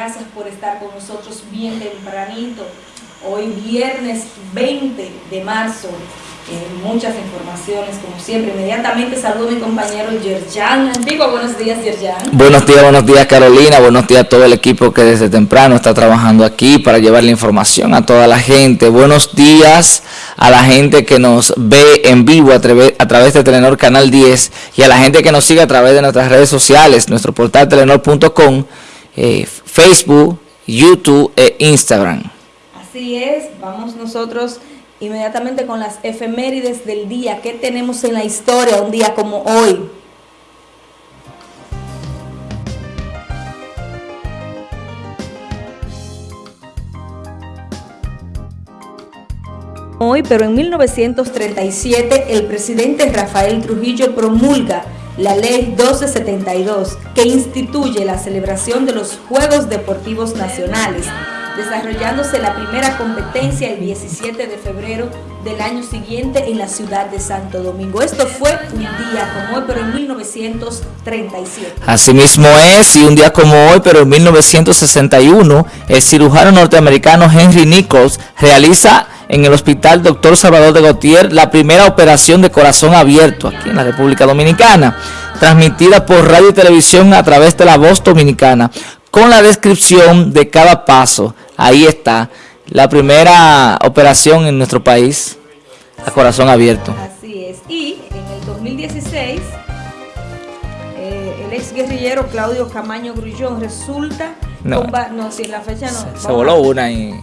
gracias por estar con nosotros bien tempranito. Hoy viernes 20 de marzo eh, muchas informaciones, como siempre. Inmediatamente saludo a mi compañero Yerjan Antiguo. Buenos días, Yerjan. Buenos días, buenos días, Carolina. Buenos días a todo el equipo que desde temprano está trabajando aquí para llevar la información a toda la gente. Buenos días a la gente que nos ve en vivo a, a través de Telenor Canal 10 y a la gente que nos sigue a través de nuestras redes sociales, nuestro portal telenor.com, eh, Facebook, YouTube e Instagram. Así es, vamos nosotros inmediatamente con las efemérides del día. ¿Qué tenemos en la historia un día como hoy? Hoy, pero en 1937, el presidente Rafael Trujillo promulga la Ley 1272, que instituye la celebración de los Juegos Deportivos Nacionales desarrollándose la primera competencia el 17 de febrero del año siguiente en la ciudad de Santo Domingo. Esto fue un día como hoy, pero en 1937. Asimismo es, y un día como hoy, pero en 1961, el cirujano norteamericano Henry Nichols realiza en el Hospital Dr. Salvador de Gautier la primera operación de corazón abierto aquí en la República Dominicana, transmitida por radio y televisión a través de la voz dominicana con la descripción de cada paso. Ahí está, la primera operación en nuestro país a corazón abierto. Así es. Y en el 2016, eh, el ex guerrillero Claudio Camaño Grullón resulta... No, no si en la fecha no. Se, voló una y...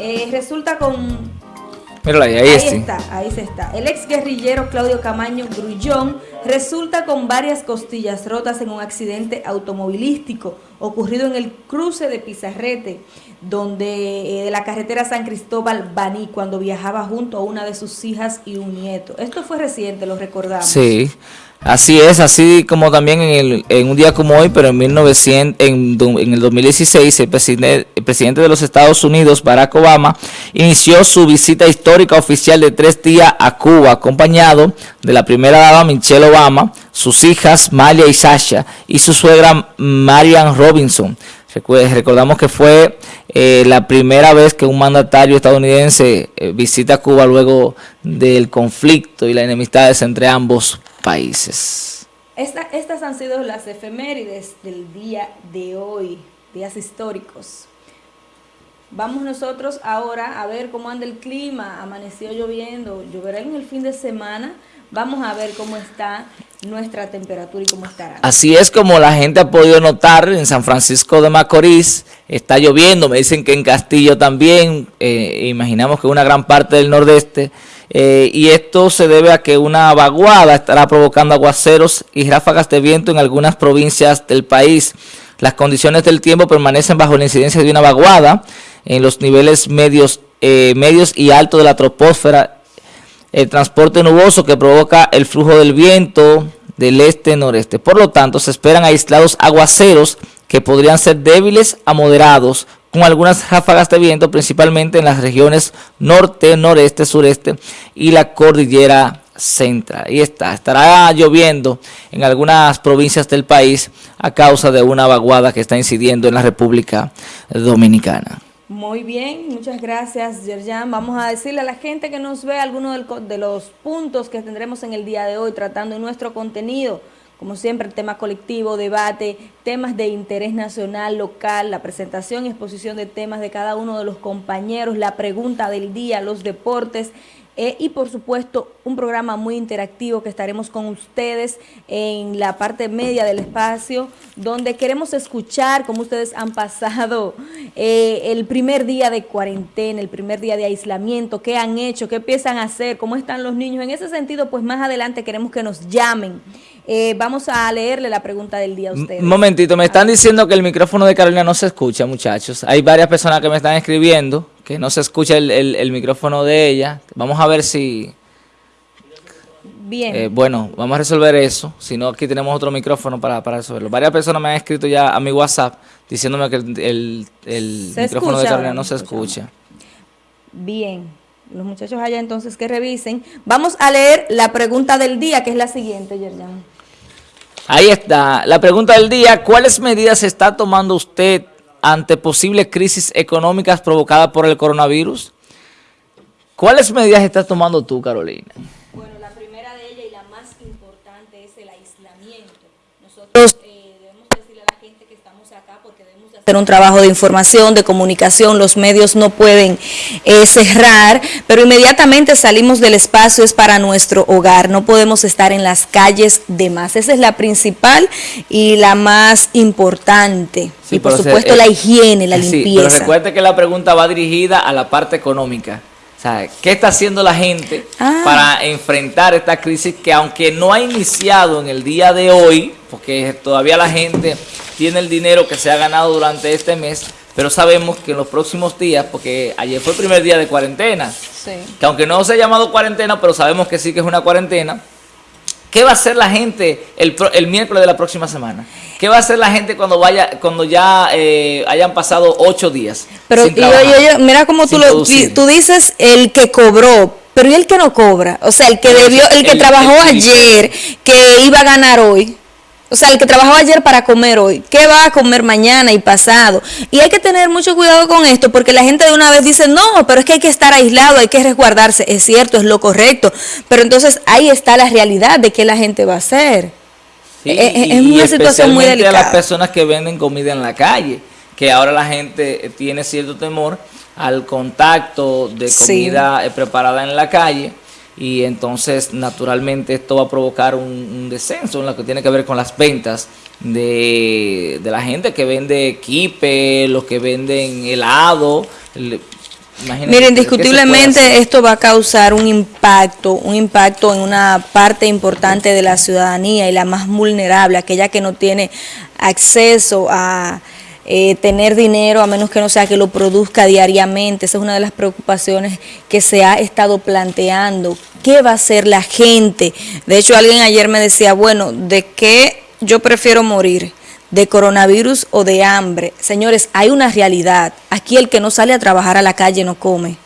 Eh, resulta con ahí, ahí, está, ahí se está. El ex guerrillero Claudio Camaño Grullón resulta con varias costillas rotas en un accidente automovilístico ocurrido en el cruce de Pizarrete, donde eh, de la carretera San Cristóbal Baní, cuando viajaba junto a una de sus hijas y un nieto. Esto fue reciente, lo recordamos. Sí. Así es, así como también en, el, en un día como hoy, pero en, 1900, en, en el 2016, el presidente, el presidente de los Estados Unidos, Barack Obama, inició su visita histórica oficial de tres días a Cuba, acompañado de la primera dama Michelle Obama, sus hijas Malia y Sasha, y su suegra Marian Robinson. Recordamos que fue eh, la primera vez que un mandatario estadounidense eh, visita Cuba luego del conflicto y las enemistades entre ambos países. estas han sido las efemérides del día de hoy, días históricos. Vamos nosotros ahora a ver cómo anda el clima. Amaneció lloviendo, lloverá en el fin de semana. Vamos a ver cómo está nuestra temperatura y cómo estará. Así es como la gente ha podido notar en San Francisco de Macorís, está lloviendo, me dicen que en Castillo también, eh, imaginamos que una gran parte del nordeste, eh, y esto se debe a que una vaguada estará provocando aguaceros y ráfagas de viento en algunas provincias del país. Las condiciones del tiempo permanecen bajo la incidencia de una vaguada en los niveles medios, eh, medios y altos de la troposfera. El transporte nuboso que provoca el flujo del viento del este-noreste. Por lo tanto, se esperan aislados aguaceros que podrían ser débiles a moderados con algunas ráfagas de viento, principalmente en las regiones norte, noreste, sureste y la cordillera central. Ahí está, estará lloviendo en algunas provincias del país a causa de una vaguada que está incidiendo en la República Dominicana. Muy bien, muchas gracias, Yerjan. Vamos a decirle a la gente que nos ve algunos de los puntos que tendremos en el día de hoy tratando en nuestro contenido como siempre, tema colectivo, debate, temas de interés nacional, local, la presentación y exposición de temas de cada uno de los compañeros, la pregunta del día, los deportes, eh, y por supuesto un programa muy interactivo que estaremos con ustedes en la parte media del espacio donde queremos escuchar cómo ustedes han pasado eh, el primer día de cuarentena, el primer día de aislamiento, qué han hecho, qué piensan hacer, cómo están los niños. En ese sentido, pues más adelante queremos que nos llamen. Eh, vamos a leerle la pregunta del día a ustedes. Un momentito, me están diciendo que el micrófono de Carolina no se escucha, muchachos. Hay varias personas que me están escribiendo que no se escucha el, micrófono de ella. Vamos a ver si... Bien. Eh, bueno, vamos a resolver eso. Si no, aquí tenemos otro micrófono para, para resolverlo. Varias personas me han escrito ya a mi WhatsApp diciéndome que el, micrófono de Carolina no se escucha. Bien. Los muchachos allá entonces que revisen. Vamos a leer la pregunta del día, que es la siguiente, Yerjan. Ahí está. La pregunta del día, ¿cuáles medidas está tomando usted ante posibles crisis económicas provocadas por el coronavirus? ¿Cuáles medidas estás tomando tú, Carolina? Bueno, la primera de ellas y la más importante es el aislamiento. Nosotros eh, debemos decirle a la gente que estamos acá porque debemos hacer un trabajo de información, de comunicación, los medios no pueden eh, cerrar, pero inmediatamente salimos del espacio es para nuestro hogar, no podemos estar en las calles de más. Esa es la principal y la más importante. Sí, y por se- supuesto eh, la higiene, la Sí, limpieza. pero recuerde que la pregunta va dirigida a la parte económica. O sea, ¿qué está haciendo la gente Ah. para enfrentar esta crisis que aunque no ha iniciado en el día de hoy, porque todavía la gente tiene el dinero que se ha ganado durante este mes, pero sabemos que en los próximos días, porque ayer fue el primer día de cuarentena, Sí. que aunque no se ha llamado cuarentena, pero sabemos que sí que es una cuarentena, ¿qué va a hacer la gente el, el miércoles de la próxima semana? ¿Qué va a hacer la gente cuando vaya cuando ya eh, hayan pasado ocho días? Pero sin mira cómo tú lo tú dices el que cobró, pero ¿y el que no cobra? O sea, el que debió, el que el- trabajó el- ayer, que iba a ganar hoy. O sea, el que trabajó ayer para comer hoy, ¿qué va a comer mañana y pasado? Y hay que tener mucho cuidado con esto, porque la gente de una vez dice, no, pero es que hay que estar aislado, hay que resguardarse. Es cierto, es lo correcto. Pero entonces ahí está la realidad de qué la gente va a hacer. Sí, es- es y- una y situación muy especialmente a las delicada. personas que venden comida en la calle, que ahora la gente eh, tiene cierto temor al contacto de comida eh, preparada en la calle y entonces naturalmente esto va a provocar un, un descenso en lo que tiene que ver con las ventas de, de la gente que vende kipe, los que venden helado. el- imagínense, Mira, ¿qué- qué se puede indiscutiblemente esto va a causar un impacto, un impacto en una parte importante de la ciudadanía y la más vulnerable, aquella que no tiene acceso a eh, tener dinero a menos que no sea que lo produzca diariamente. Esa es una de las preocupaciones que se ha estado planteando. ¿Qué va a hacer la gente? De hecho, alguien ayer me decía, bueno, ¿de qué yo prefiero morir? de coronavirus o de hambre. Señores, hay una realidad. Aquí el que no sale a trabajar a la calle no come.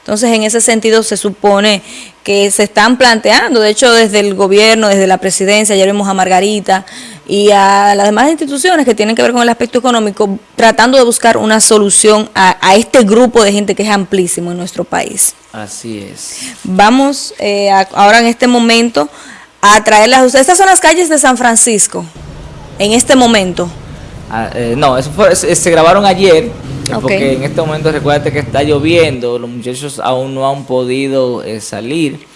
Entonces, en ese sentido, se supone que se están planteando, de hecho, desde el gobierno, desde la presidencia, ayer vimos a Margarita y a las demás instituciones que tienen que ver con el aspecto económico, tratando de buscar una solución a, a este grupo de gente que es amplísimo en nuestro país. Así es. Vamos eh, a- ahora en este momento a traerlas a ustedes. Estas son las calles de San Francisco, en este momento. Ah, eh, no, eso fue- se, se grabaron ayer, eh, porque en este momento recuerda que está lloviendo, los muchachos aún no han podido eh, salir,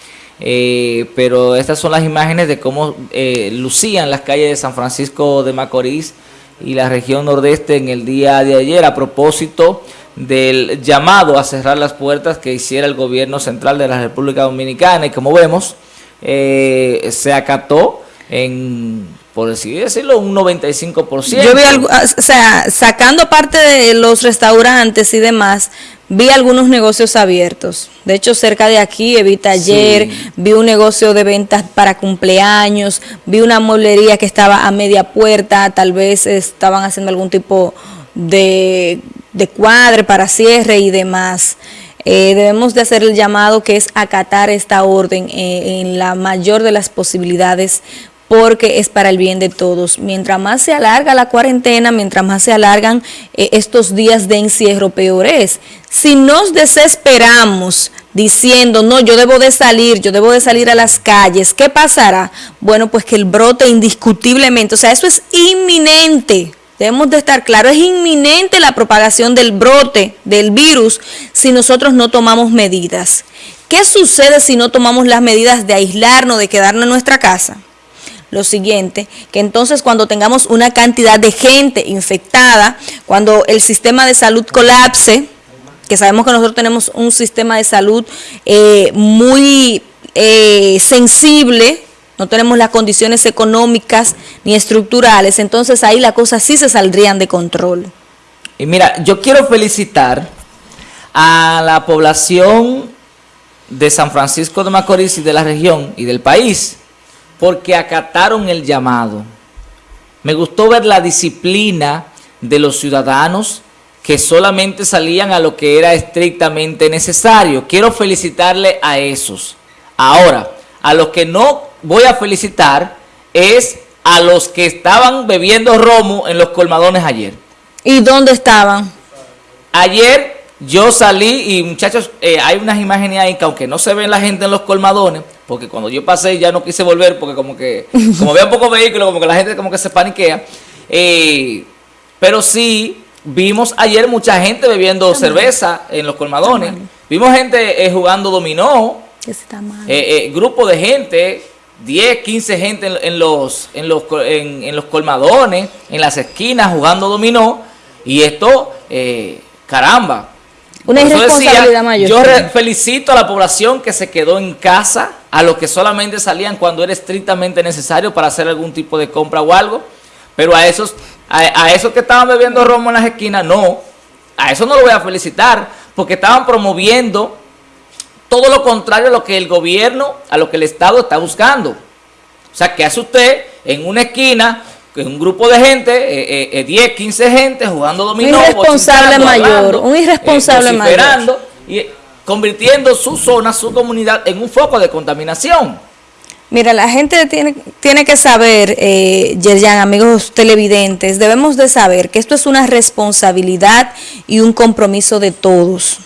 eh, pero estas son las imágenes de cómo eh, lucían las calles de San Francisco de Macorís y la región nordeste en el día de ayer a propósito del llamado a cerrar las puertas que hiciera el gobierno central de la República Dominicana y como vemos eh, se acató en, por así decirlo, un 95%. Yo vi algo, ah, o sea, sacando parte de los restaurantes y demás, vi algunos negocios abiertos. De hecho, cerca de aquí, Evita ayer, Sí. vi un negocio de ventas para cumpleaños, vi una mueblería que estaba a media puerta, tal vez estaban haciendo algún tipo de, de cuadre para cierre y demás. Eh, debemos de hacer el llamado que es acatar esta orden eh, en la mayor de las posibilidades porque es para el bien de todos. Mientras más se alarga la cuarentena, mientras más se alargan eh, estos días de encierro, peor es. Si nos desesperamos diciendo, no, yo debo de salir, yo debo de salir a las calles, ¿qué pasará? Bueno, pues que el brote indiscutiblemente, o sea, eso es inminente. Debemos de estar claros, es inminente la propagación del brote del virus si nosotros no tomamos medidas. ¿Qué sucede si no tomamos las medidas de aislarnos, de quedarnos en nuestra casa? Lo siguiente, que entonces cuando tengamos una cantidad de gente infectada, cuando el sistema de salud colapse, que sabemos que nosotros tenemos un sistema de salud eh, muy eh, sensible, no tenemos las condiciones económicas ni estructurales, entonces ahí las cosas sí se saldrían de control. Y mira, yo quiero felicitar a la población de San Francisco de Macorís y de la región y del país porque acataron el llamado. Me gustó ver la disciplina de los ciudadanos que solamente salían a lo que era estrictamente necesario. Quiero felicitarle a esos. Ahora, a los que no voy a felicitar es a los que estaban bebiendo romo en los colmadones ayer. ¿Y dónde estaban? Ayer yo salí y muchachos, eh, hay unas imágenes ahí que aunque no se ven la gente en los colmadones, porque cuando yo pasé ya no quise volver porque como que, como veo pocos vehículos, como que la gente como que se paniquea. Eh, pero sí, vimos ayer mucha gente bebiendo cerveza en los colmadones. Vimos gente eh, jugando dominó. grupo de gente, 10, 15 gente en, los, en, los, en, los colmadones, en las esquinas jugando dominó. Y esto, caramba, una irresponsabilidad mayor. Yo felicito a la población que se quedó en casa, a los que solamente salían cuando era estrictamente necesario para hacer algún tipo de compra o algo, pero a esos, a, esos que estaban bebiendo romo en las esquinas, no, a eso no lo voy a felicitar, porque estaban promoviendo todo lo contrario a lo que el gobierno, a lo que el Estado está buscando. O sea, ¿qué hace usted en una esquina un grupo de gente, eh, 10, eh, 15 eh, gente jugando dominó. Un irresponsable mayor, un irresponsable eh, mayor. Y convirtiendo su zona, su comunidad en un foco de contaminación. Mira, la gente tiene, tiene que saber, eh, Yerjan, amigos televidentes, debemos de saber que esto es una responsabilidad y un compromiso de todos.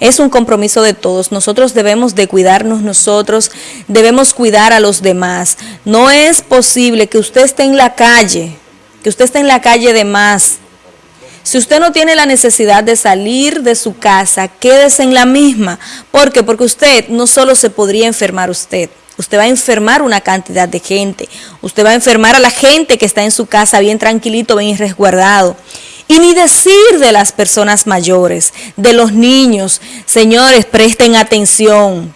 Es un compromiso de todos. Nosotros debemos de cuidarnos nosotros, debemos cuidar a los demás. No es posible que usted esté en la calle, que usted esté en la calle de más. Si usted no tiene la necesidad de salir de su casa, quédese en la misma. ¿Por qué? Porque usted no solo se podría enfermar usted, usted va a enfermar una cantidad de gente. Usted va a enfermar a la gente que está en su casa bien tranquilito, bien resguardado. Y ni decir de las personas mayores, de los niños. Señores, presten atención.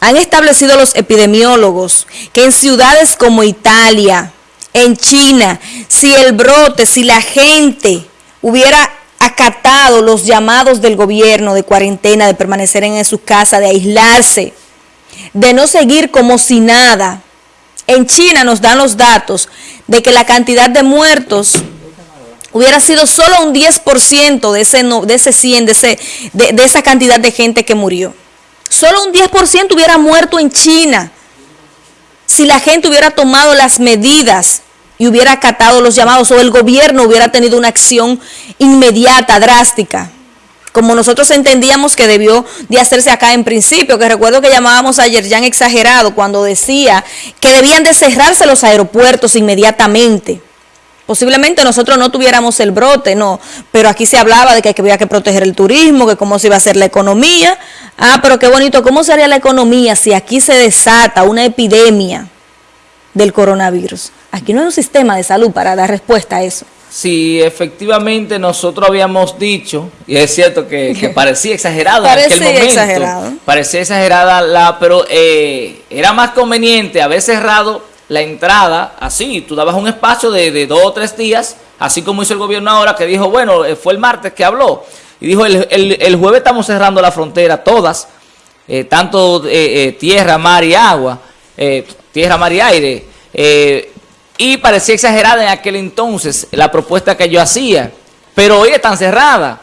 Han establecido los epidemiólogos que en ciudades como Italia, en China, si el brote, si la gente hubiera acatado los llamados del gobierno de cuarentena, de permanecer en su casa, de aislarse, de no seguir como si nada. En China nos dan los datos de que la cantidad de muertos hubiera sido solo un 10% de ese, de ese 100, de, ese, de, esa cantidad de gente que murió. Solo un 10% hubiera muerto en China si la gente hubiera tomado las medidas y hubiera acatado los llamados o el gobierno hubiera tenido una acción inmediata, drástica, como nosotros entendíamos que debió de hacerse acá en principio, que recuerdo que llamábamos ayer ya exagerado cuando decía que debían de cerrarse los aeropuertos inmediatamente. Posiblemente nosotros no tuviéramos el brote, no, pero aquí se hablaba de que había que proteger el turismo, que cómo se iba a hacer la economía. Ah, pero qué bonito, ¿cómo sería la economía si aquí se desata una epidemia del coronavirus? Aquí no hay un sistema de salud para dar respuesta a eso. Sí, efectivamente nosotros habíamos dicho, y es cierto que, parecía exagerado en aquel momento. Exagerado. Parecía exagerada, la, pero eh, era más conveniente haber cerrado la entrada, así, tú dabas un espacio de, dos o tres días, así como hizo el gobierno ahora, que dijo, bueno, eh, fue el martes que habló, y dijo, el, jueves estamos cerrando la frontera, todas, eh, tanto eh, tierra, mar y agua, tierra, mar y aire, y parecía exagerada en aquel entonces la propuesta que yo hacía, pero hoy están cerradas,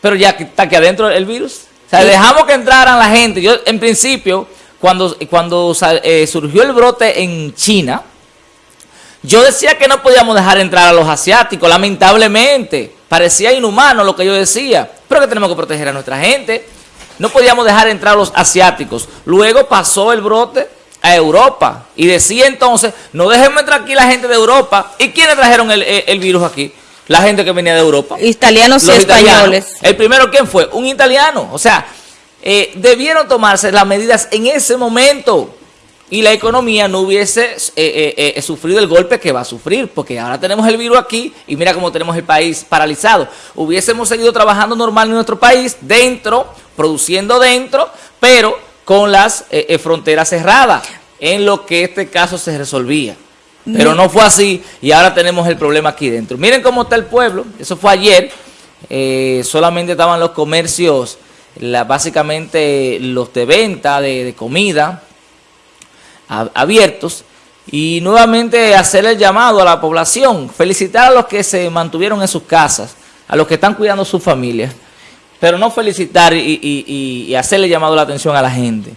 pero ya está aquí adentro el virus, o sea, dejamos que entraran la gente, yo en principio cuando, cuando eh, surgió el brote en China, yo decía que no podíamos dejar entrar a los asiáticos, lamentablemente. Parecía inhumano lo que yo decía, pero que tenemos que proteger a nuestra gente. No podíamos dejar entrar a los asiáticos. Luego pasó el brote a Europa y decía entonces, no dejemos entrar aquí la gente de Europa. ¿Y quiénes trajeron el, virus aquí? La gente que venía de Europa. Italianos y españoles. El primero, ¿quién fue? Un italiano. O sea, eh, debieron tomarse las medidas en ese momento y la economía no hubiese eh, eh, sufrido el golpe que va a sufrir, porque ahora tenemos el virus aquí y mira cómo tenemos el país paralizado. Hubiésemos seguido trabajando normal en nuestro país, dentro, produciendo dentro, pero con las fronteras cerradas, en lo que este caso se resolvía. Pero no fue así y ahora tenemos el problema aquí dentro. Miren cómo está el pueblo, eso fue ayer, solamente estaban los comercios la, básicamente los de venta de, comida abiertos y nuevamente hacer el llamado a la población, felicitar a los que se mantuvieron en sus casas, a los que están cuidando su familia, pero no felicitar y, hacerle llamado la atención a la gente.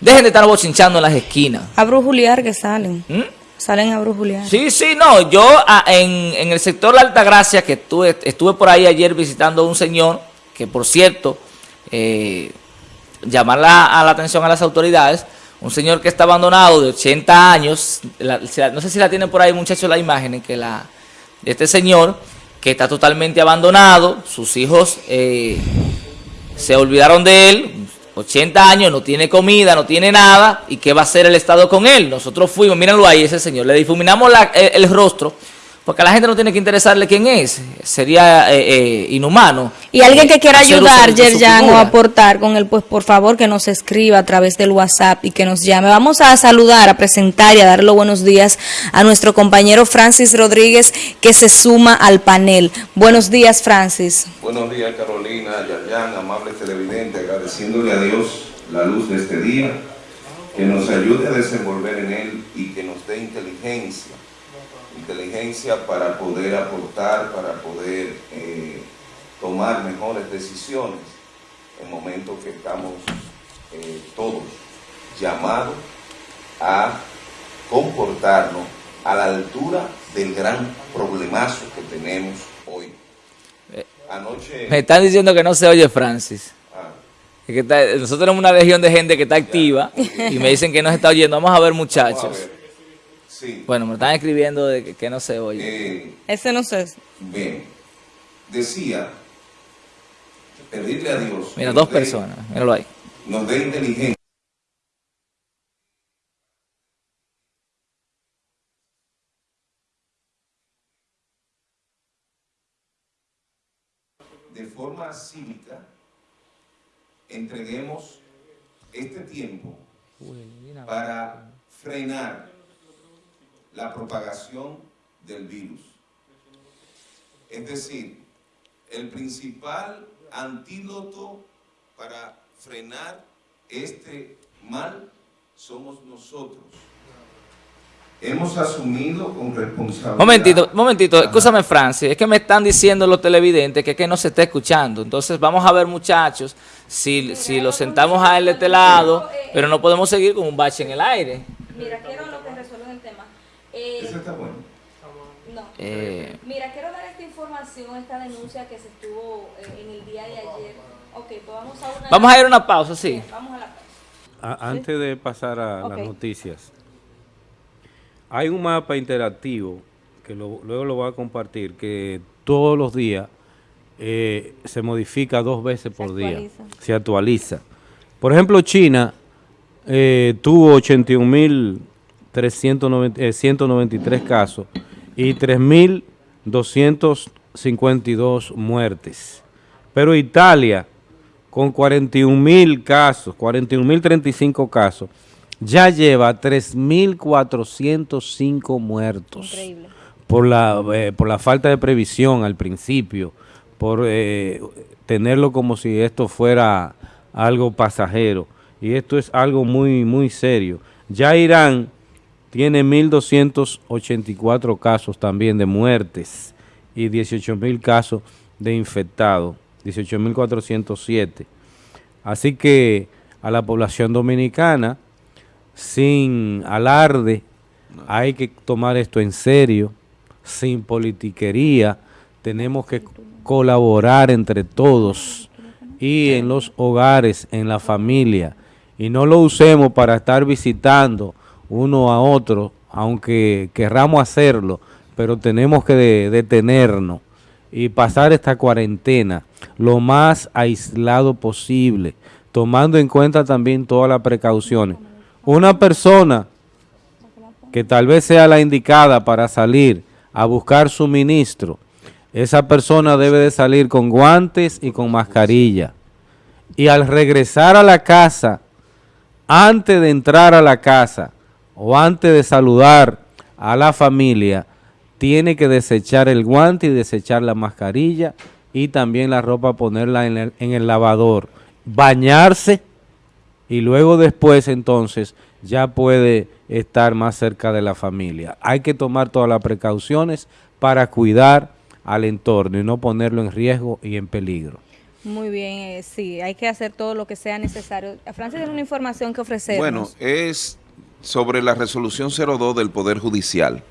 Dejen de estar bochinchando en las esquinas. A brujuliar que salen. ¿Mm? Salen a brujulear. Sí, sí, no, yo ah, en, en, el sector La Altagracia, que estuve, estuve por ahí ayer visitando a un señor, que por cierto, eh, llamar la, a la atención a las autoridades, un señor que está abandonado de 80 años, no sé si la tienen por ahí muchachos la imagen, que la, este señor que está totalmente abandonado, sus hijos eh, se olvidaron de él, 80 años, no tiene comida, no tiene nada, ¿y qué va a hacer el Estado con él? Nosotros fuimos, mírenlo ahí, ese señor, le difuminamos el, rostro, porque a la gente no tiene que interesarle quién es, sería eh, eh, inhumano. Y alguien que quiera ayudar, Yerjan, o aportar con él, pues por favor que nos escriba a través del WhatsApp y que nos llame. Vamos a saludar, a presentar y a dar los buenos días a nuestro compañero Francis Rodríguez, que se suma al panel. Buenos días, Francis. Buenos días, Carolina, Yerjan, amable televidente, agradeciéndole a Dios la luz de este día, que nos ayude a desenvolver en él y que nos dé inteligencia inteligencia para poder aportar, para poder eh, tomar mejores decisiones en momentos que estamos eh, todos llamados a comportarnos a la altura del gran problemazo que tenemos hoy. Eh, Anoche... Me están diciendo que no se oye Francis. Ah. que nosotros tenemos una legión de gente que está activa y me dicen que no se está oyendo. Vamos a ver muchachos. Bueno, me están escribiendo de que, no se oye. Eh, Ese no sé. Bien. Decía, pedirle a Dios... Mira, dos personas, míralo ahí. Nos dé inteligencia. De forma cívica, entreguemos este tiempo para frenar la propagación del virus. Es decir, el principal antídoto para frenar este mal somos nosotros. Hemos asumido con responsabilidad... Momentito, momentito, escúchame Francis, es que me están diciendo los televidentes que, que no se está escuchando. Entonces vamos a ver muchachos, si, si lo sentamos a él de este lado, pero no podemos seguir con un bache en el aire. Mira, quiero lo que. Eh, Eso está bueno. No. Eh, Mira, quiero dar esta información, esta denuncia que se estuvo eh, en el día de ayer. Ok, pues vamos a una... Vamos a ir a una pausa, sí. vamos a la pausa. antes de pasar a las noticias, hay un mapa interactivo que luego lo voy a compartir, que todos los días se modifica dos veces por día. Se actualiza. Por ejemplo, China tuvo 81 mil 193 eh, casos y 3.252 muertes. Pero Italia, con 41.000 casos, 41.035 casos, ya lleva 3.405 muertos. Increíble. Por la, eh, por la falta de previsión al principio, por eh, tenerlo como si esto fuera algo pasajero. Y esto es algo muy, muy serio. Ya Irán tiene 1.284 casos también de muertes y 18.000 casos de infectados, 18.407. Así que a la población dominicana, sin alarde, hay que tomar esto en serio, sin politiquería, tenemos que colaborar entre todos y en los hogares, en la familia, y no lo usemos para estar visitando uno a otro, aunque querramos hacerlo, pero tenemos que detenernos y pasar esta cuarentena lo más aislado posible, tomando en cuenta también todas las precauciones. Una persona que tal vez sea la indicada para salir a buscar suministro, esa persona debe de salir con guantes y con mascarilla. Y al regresar a la casa, antes de entrar a la casa, o antes de saludar a la familia, tiene que desechar el guante y desechar la mascarilla y también la ropa ponerla en el, en el lavador, bañarse y luego después entonces ya puede estar más cerca de la familia. Hay que tomar todas las precauciones para cuidar al entorno y no ponerlo en riesgo y en peligro. Muy bien, eh, sí, hay que hacer todo lo que sea necesario. Francis tiene una información que ofrecer. Bueno, es sobre la resolución 02 del Poder Judicial.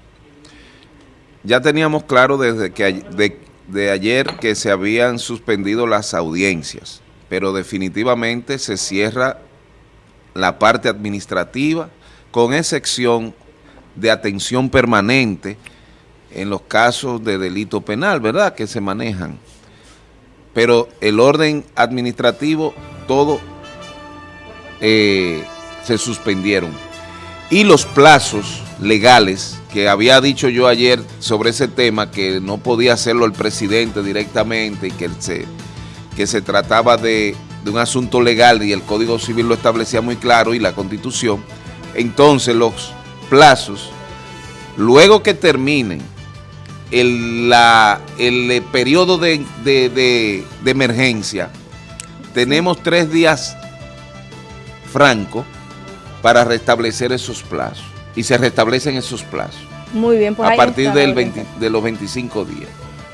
Ya teníamos claro desde que de, ayer que se habían suspendido las audiencias, pero definitivamente se cierra la parte administrativa con excepción de atención permanente en los casos de delito penal, ¿verdad?, que se manejan. Pero el orden administrativo, todo eh, se suspendieron. Y los plazos legales, que había dicho yo ayer sobre ese tema, que no podía hacerlo el presidente directamente y que se, que se trataba de, de un asunto legal y el Código Civil lo establecía muy claro y la Constitución, entonces los plazos, luego que terminen el, la, el eh, periodo de, emergencia, tenemos tres días franco para restablecer esos plazos. Y se restablecen esos plazos. Muy bien, pues A partir del de los 25 días.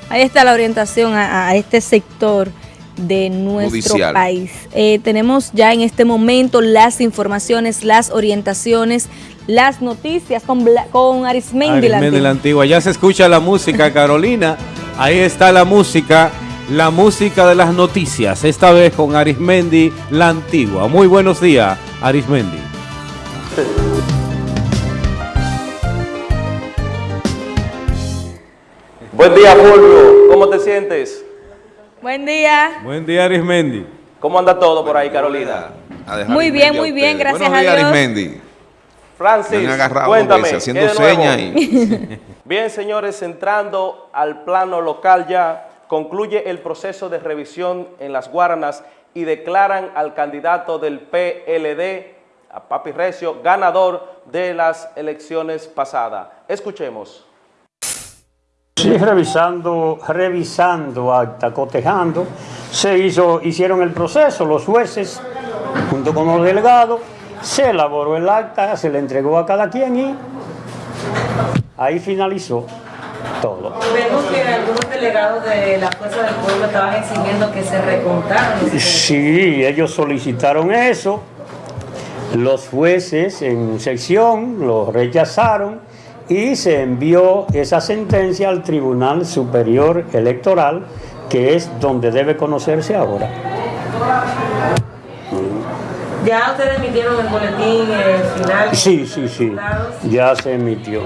Ahí está la orientación a, este sector de nuestro país. Eh, tenemos ya en este momento las informaciones, las orientaciones, las noticias con, con Arismendi, Arismendi la, antigua. Ya se escucha la música, Carolina. Ahí está la música, la música de las noticias, esta vez con Arismendi la antigua. Muy buenos días, Arismendi. Buen día, Fulvio. ¿Cómo te sientes? Buen día. Buen día, Arismendi. ¿Cómo anda todo por ahí, Carolina? Muy bien, muy bien, gracias a Dios. Arismendi. Francis, cuéntame, haciendo señas Bien, señores, entrando al plano local ya, concluye el proceso de revisión en las Guaranas y declaran al candidato del PLD, a Papi Recio, ganador de las elecciones pasadas. Escuchemos. Sí, revisando, revisando acta, cotejando, se hizo, hicieron el proceso, los jueces, junto con los delegados, se elaboró el acta, se le entregó a cada quien y ahí finalizó todo. Vemos que algunos delegados de la Fuerza del Pueblo estaban exigiendo que se recontaran. Sí, ellos solicitaron eso. Los jueces en sección lo rechazaron y se envió esa sentencia al Tribunal Superior Electoral, que es donde debe conocerse ahora. ¿Ya ustedes emitieron el boletín eh, final? Sí, sí, sí. Ya se emitió.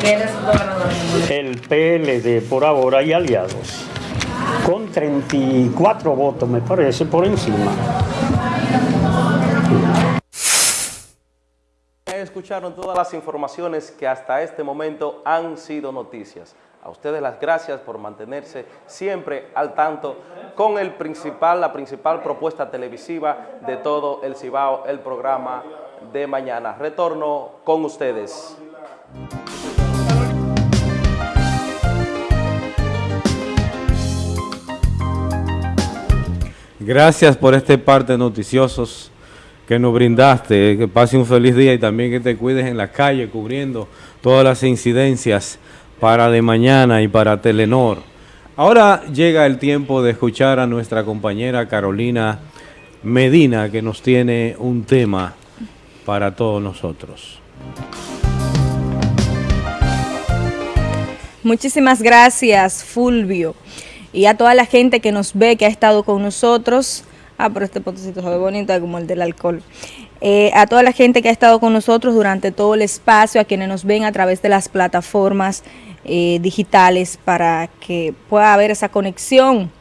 ¿Quién es el ganador? El PLD por ahora y aliados. Con 34 votos, me parece, por encima. Escucharon todas las informaciones que hasta este momento han sido noticias. A ustedes las gracias por mantenerse siempre al tanto con el principal, la principal propuesta televisiva de todo el Cibao, el programa de mañana. Retorno con ustedes. Gracias por este parte noticiosos que nos brindaste. Que pase un feliz día y también que te cuides en la calle cubriendo todas las incidencias para de mañana y para Telenor. Ahora llega el tiempo de escuchar a nuestra compañera Carolina Medina que nos tiene un tema para todos nosotros. Muchísimas gracias Fulvio y a toda la gente que nos ve, que ha estado con nosotros. Ah, pero este potecito se ve bonito como el del alcohol. Eh, a toda la gente que ha estado con nosotros durante todo el espacio, a quienes nos ven a través de las plataformas eh, digitales para que pueda haber esa conexión.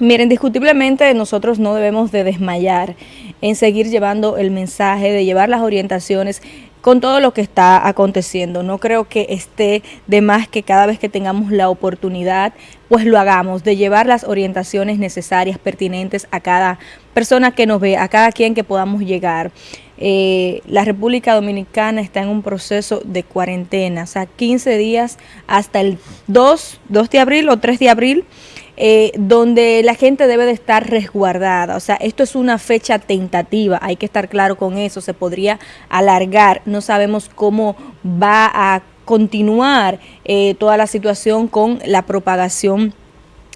Miren, indiscutiblemente nosotros no debemos de desmayar en seguir llevando el mensaje, de llevar las orientaciones con todo lo que está aconteciendo. No creo que esté de más que cada vez que tengamos la oportunidad, pues lo hagamos, de llevar las orientaciones necesarias, pertinentes a cada persona que nos ve, a cada quien que podamos llegar. Eh, la República Dominicana está en un proceso de cuarentena, o sea, 15 días hasta el 2, 2 de abril o 3 de abril, eh, donde la gente debe de estar resguardada. O sea, esto es una fecha tentativa, hay que estar claro con eso, se podría alargar, no sabemos cómo va a continuar eh, toda la situación con la propagación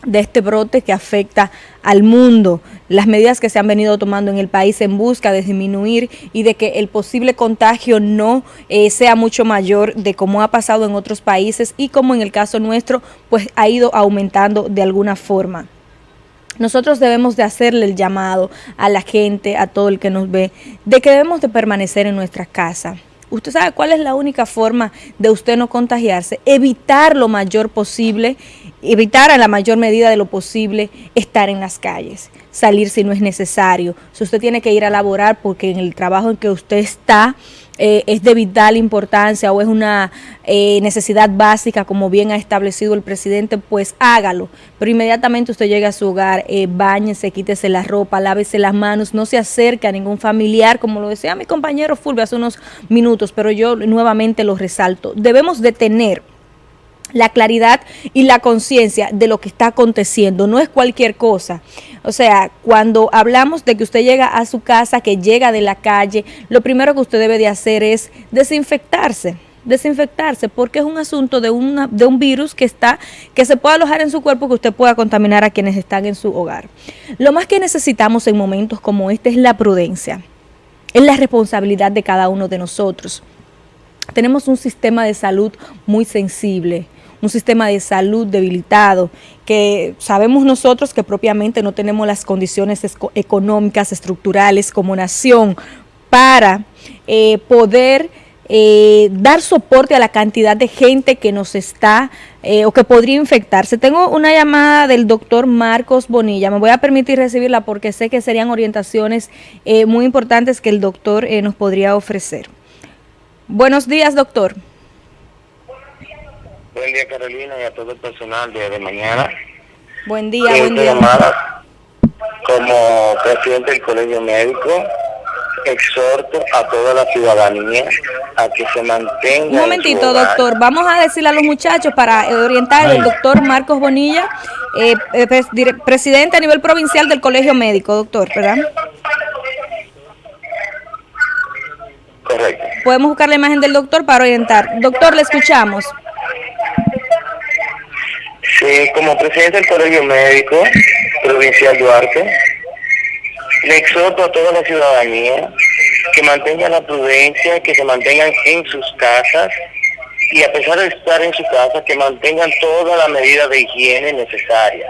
de este brote que afecta al mundo, las medidas que se han venido tomando en el país en busca de disminuir y de que el posible contagio no eh, sea mucho mayor de como ha pasado en otros países y como en el caso nuestro, pues ha ido aumentando de alguna forma. Nosotros debemos de hacerle el llamado a la gente, a todo el que nos ve, de que debemos de permanecer en nuestra casa. Usted sabe cuál es la única forma de usted no contagiarse, evitar lo mayor posible, evitar a la mayor medida de lo posible estar en las calles, salir si no es necesario. Si usted tiene que ir a laborar porque en el trabajo en que usted está, eh, es de vital importancia o es una eh, necesidad básica, como bien ha establecido el presidente, pues hágalo. Pero inmediatamente usted llega a su hogar, eh, bañese, quítese la ropa, lávese las manos, no se acerque a ningún familiar, como lo decía mi compañero Fulvio hace unos minutos, pero yo nuevamente lo resalto. Debemos de tener la claridad y la conciencia de lo que está aconteciendo, no es cualquier cosa. O sea, cuando hablamos de que usted llega a su casa, que llega de la calle, lo primero que usted debe de hacer es desinfectarse desinfectarse porque es un asunto de, una, de un virus que está que se puede alojar en su cuerpo que usted pueda contaminar a quienes están en su hogar. Lo más que necesitamos en momentos como este es la prudencia, es la responsabilidad de cada uno de nosotros. Tenemos un sistema de salud muy sensible, un sistema de salud debilitado, que sabemos nosotros que propiamente no tenemos las condiciones económicas, estructurales como nación para eh, poder eh, dar soporte a la cantidad de gente que nos está eh, o que podría infectarse. Tengo una llamada del doctor Marcos Bonilla, me voy a permitir recibirla porque sé que serían orientaciones muy importantes que el doctor nos podría ofrecer. Buenos días, doctor. Buen día, Carolina, y a todo el personal de, de mañana. Buen día, buen día. como presidente del Colegio Médico, exhorto a toda la ciudadanía a que se mantenga. Un momentito, doctor. Vamos a decirle a los muchachos para orientar al doctor Marcos Bonilla, eh, eh presidente a nivel provincial del Colegio Médico, doctor, ¿verdad? Correcto. Podemos buscar la imagen del doctor para orientar. Doctor, le escuchamos. Sí, como presidente del Colegio Médico Provincial Duarte, le exhorto a toda la ciudadanía que mantengan la prudencia, que se mantengan en sus casas y a pesar de estar en su casa, que mantengan toda la medida de higiene necesaria.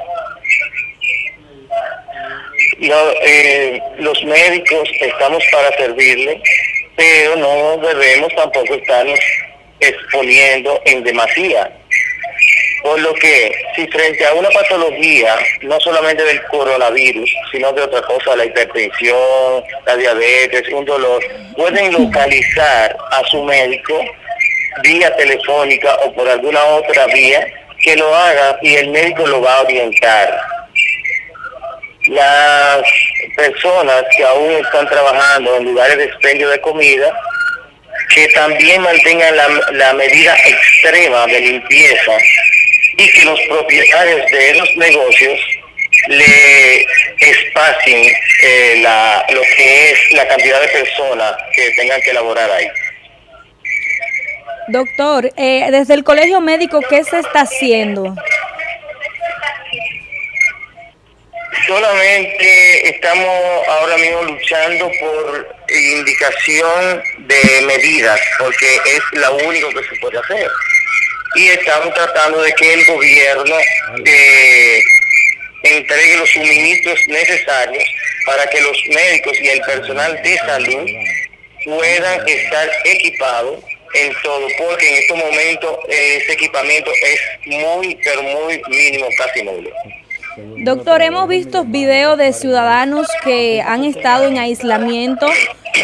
Eh, los médicos estamos para servirle, pero no debemos tampoco estarnos exponiendo en demasía por lo que, si frente a una patología, no solamente del coronavirus, sino de otra cosa, la hipertensión, la diabetes, un dolor, pueden localizar a su médico vía telefónica o por alguna otra vía que lo haga y el médico lo va a orientar. Las personas que aún están trabajando en lugares de expendio de comida, que también mantengan la, la medida extrema de limpieza y que los propietarios de los negocios le espacien eh, la, lo que es la cantidad de personas que tengan que elaborar ahí. Doctor, eh, desde el colegio médico, ¿qué se está haciendo? Solamente estamos ahora mismo luchando por indicación de medidas, porque es lo único que se puede hacer y estamos tratando de que el gobierno eh, entregue los suministros necesarios para que los médicos y el personal de salud puedan estar equipados en todo, porque en estos momentos ese equipamiento es muy, pero muy mínimo, casi nulo. Doctor, hemos visto videos de ciudadanos que han estado en aislamiento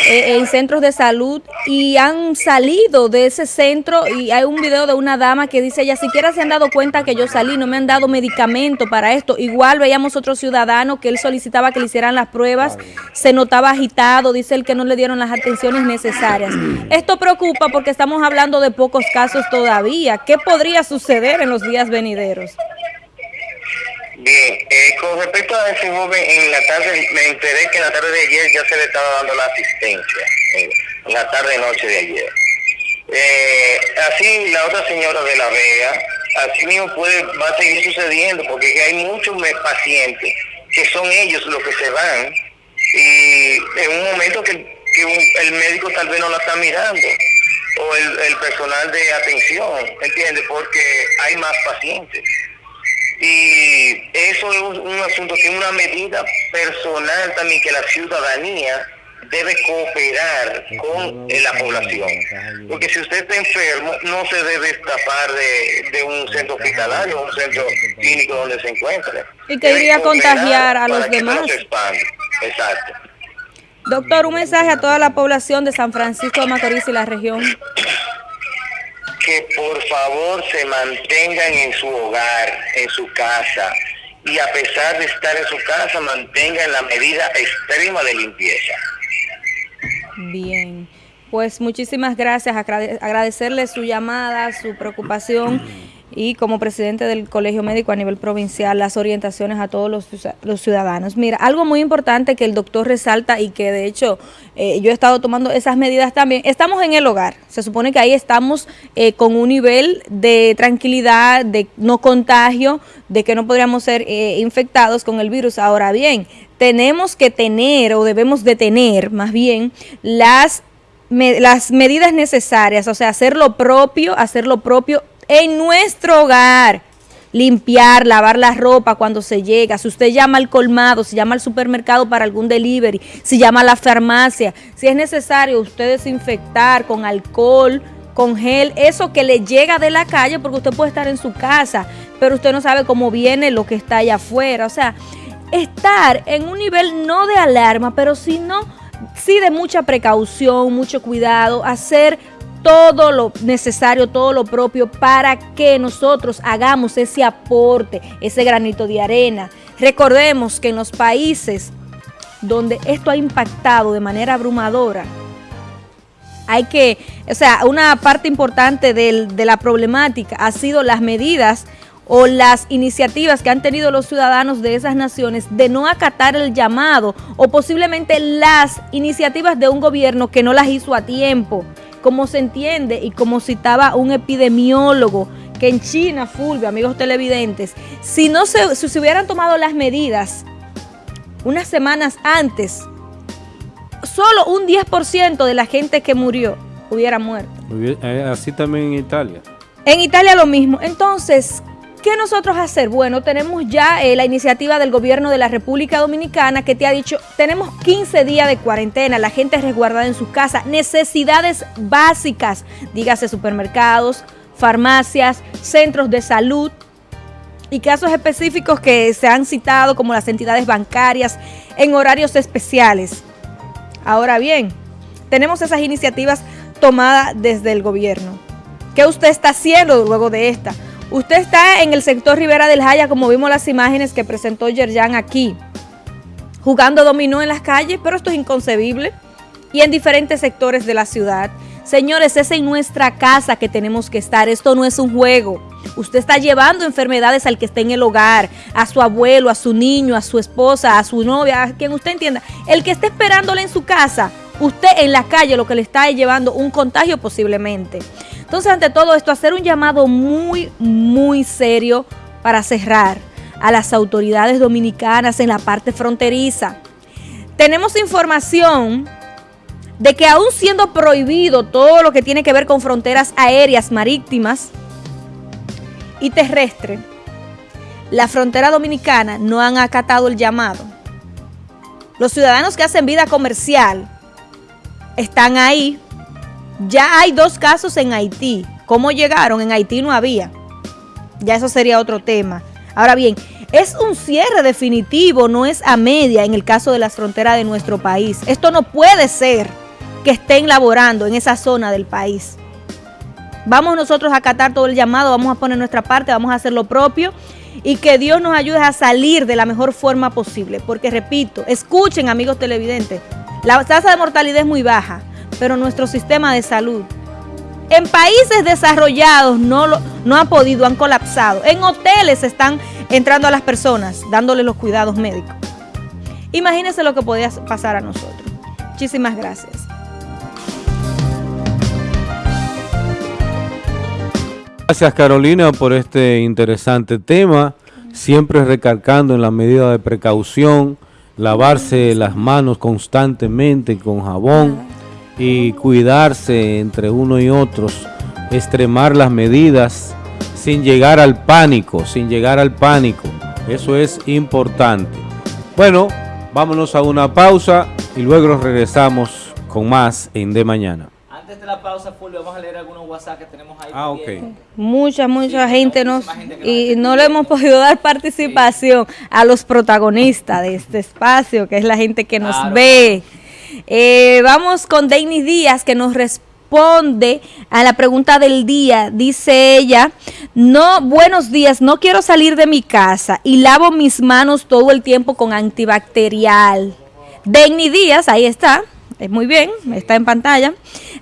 eh, en centros de salud y han salido de ese centro y hay un video de una dama que dice, ya siquiera se han dado cuenta que yo salí, no me han dado medicamento para esto. Igual veíamos otro ciudadano que él solicitaba que le hicieran las pruebas, se notaba agitado, dice él que no le dieron las atenciones necesarias. Esto preocupa porque estamos hablando de pocos casos todavía. ¿Qué podría suceder en los días venideros? Bien, eh, con respecto a ese joven, en la tarde me enteré que en la tarde de ayer ya se le estaba dando la asistencia, en la tarde-noche de ayer. Eh, así la otra señora de la Vega, así mismo puede, va a seguir sucediendo, porque hay muchos pacientes que son ellos los que se van y en un momento que, el médico tal vez no la está mirando o el, personal de atención, ¿entiendes? Porque hay más pacientes. Y eso es un, asunto que es una medida personal también que la ciudadanía debe cooperar con la población. Porque si usted está enfermo, no se debe escapar de, un centro hospitalario o un centro clínico donde se encuentre. Y que iría a contagiar a los demás. Exacto. Doctor, un mensaje a toda la población de San Francisco de Macorís y la región. Que por favor se mantengan en su hogar, en su casa, y a pesar de estar en su casa, mantengan la medida extrema de limpieza. Bien, pues muchísimas gracias, agradecerle su llamada, su preocupación y como presidente del Colegio Médico a nivel provincial, las orientaciones a todos los, ciudadanos. Mira, algo muy importante que el doctor resalta y que de hecho eh, yo he estado tomando esas medidas también, estamos en el hogar, se supone que ahí estamos eh, con un nivel de tranquilidad, de no contagio, de que no podríamos ser eh, infectados con el virus. Ahora bien, tenemos que tener o debemos de tener más bien las las medidas necesarias, o sea, hacer lo propio, hacer lo propio en nuestro hogar. Limpiar, lavar la ropa cuando se llega. Si usted llama al colmado, si llama al supermercado para algún delivery, si llama a la farmacia, si es necesario usted desinfectar con alcohol, con gel, eso que le llega de la calle, porque usted puede estar en su casa, pero usted no sabe cómo viene lo que está allá afuera. O sea, estar en un nivel no de alarma, pero sino sí de mucha precaución, mucho cuidado, hacer todo lo necesario, todo lo propio para que nosotros hagamos ese aporte, ese granito de arena. Recordemos que en los países donde esto ha impactado de manera abrumadora, hay que, o sea, una parte importante de la problemática ha sido las medidas o las iniciativas que han tenido los ciudadanos de esas naciones de no acatar el llamado o posiblemente las iniciativas de un gobierno que no las hizo a tiempo como se entiende y como citaba un epidemiólogo, que en China, Fulvio, amigos televidentes, si no se, si se hubieran tomado las medidas unas semanas antes, solo un 10% de la gente que murió hubiera muerto. Eh, así también en Italia. En Italia lo mismo. Entonces, ¿Qué nosotros hacer? Bueno, tenemos ya eh, la iniciativa del gobierno de la República Dominicana que te ha dicho, tenemos 15 días de cuarentena, la gente es resguardada en su casa, necesidades básicas, dígase supermercados, farmacias, centros de salud y casos específicos que se han citado como las entidades bancarias en horarios especiales. Ahora bien, tenemos esas iniciativas tomadas desde el gobierno. ¿Qué usted está haciendo luego de esta? Usted está en el sector Rivera del Jaya, como vimos las imágenes que presentó Yerjan aquí, jugando dominó en las calles, pero esto es inconcebible, y en diferentes sectores de la ciudad. Señores, es en nuestra casa que tenemos que estar, esto no es un juego. Usted está llevando enfermedades al que esté en el hogar, a su abuelo, a su niño, a su esposa, a su novia, a quien usted entienda. El que esté esperándole en su casa, usted en la calle lo que le está llevando un contagio posiblemente. Entonces, ante todo esto, hacer un llamado muy, muy serio para cerrar a las autoridades dominicanas en la parte fronteriza. Tenemos información de que aún siendo prohibido todo lo que tiene que ver con fronteras aéreas, marítimas y terrestres, la frontera dominicana no han acatado el llamado. Los ciudadanos que hacen vida comercial están ahí ya hay dos casos en Haití. ¿Cómo llegaron? En Haití no había. Ya eso sería otro tema. Ahora bien, es un cierre definitivo, no es a media en el caso de las fronteras de nuestro país. Esto no puede ser que estén laborando en esa zona del país. Vamos nosotros a acatar todo el llamado, vamos a poner nuestra parte, vamos a hacer lo propio y que Dios nos ayude a salir de la mejor forma posible. Porque repito, escuchen amigos televidentes, la tasa de mortalidad es muy baja pero nuestro sistema de salud en países desarrollados no, lo, no han podido, han colapsado. En hoteles están entrando a las personas, dándole los cuidados médicos. Imagínense lo que podía pasar a nosotros. Muchísimas gracias. Gracias Carolina por este interesante tema, siempre recalcando en la medida de precaución, lavarse las manos constantemente con jabón y cuidarse entre uno y otros, extremar las medidas sin llegar al pánico, sin llegar al pánico. Eso es importante. Bueno, vámonos a una pausa y luego regresamos con más en De Mañana de la pausa, Fulvio, vamos a leer algunos WhatsApp que tenemos ahí. Ah, ok. Mucha, mucha gente nos... y no le hemos podido dar participación a los protagonistas de este espacio, que es la gente que nos ve. Eh, vamos con Denis Díaz, que nos responde a la pregunta del día. Dice ella, no, buenos días, no quiero salir de mi casa y lavo mis manos todo el tiempo con antibacterial. Denis Díaz, ahí está, es muy bien, está en pantalla.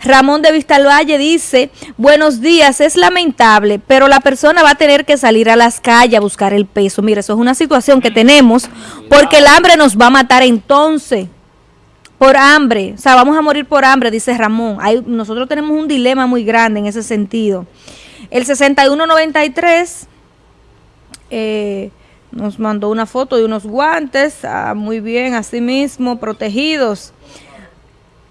Ramón de Vistalvalle dice, buenos días, es lamentable, pero la persona va a tener que salir a las calles a buscar el peso. Mira, eso es una situación que tenemos porque el hambre nos va a matar entonces. Por hambre, o sea, vamos a morir por hambre, dice Ramón. Hay, nosotros tenemos un dilema muy grande en ese sentido. El 6193 eh, nos mandó una foto de unos guantes, ah, muy bien, así mismo, protegidos.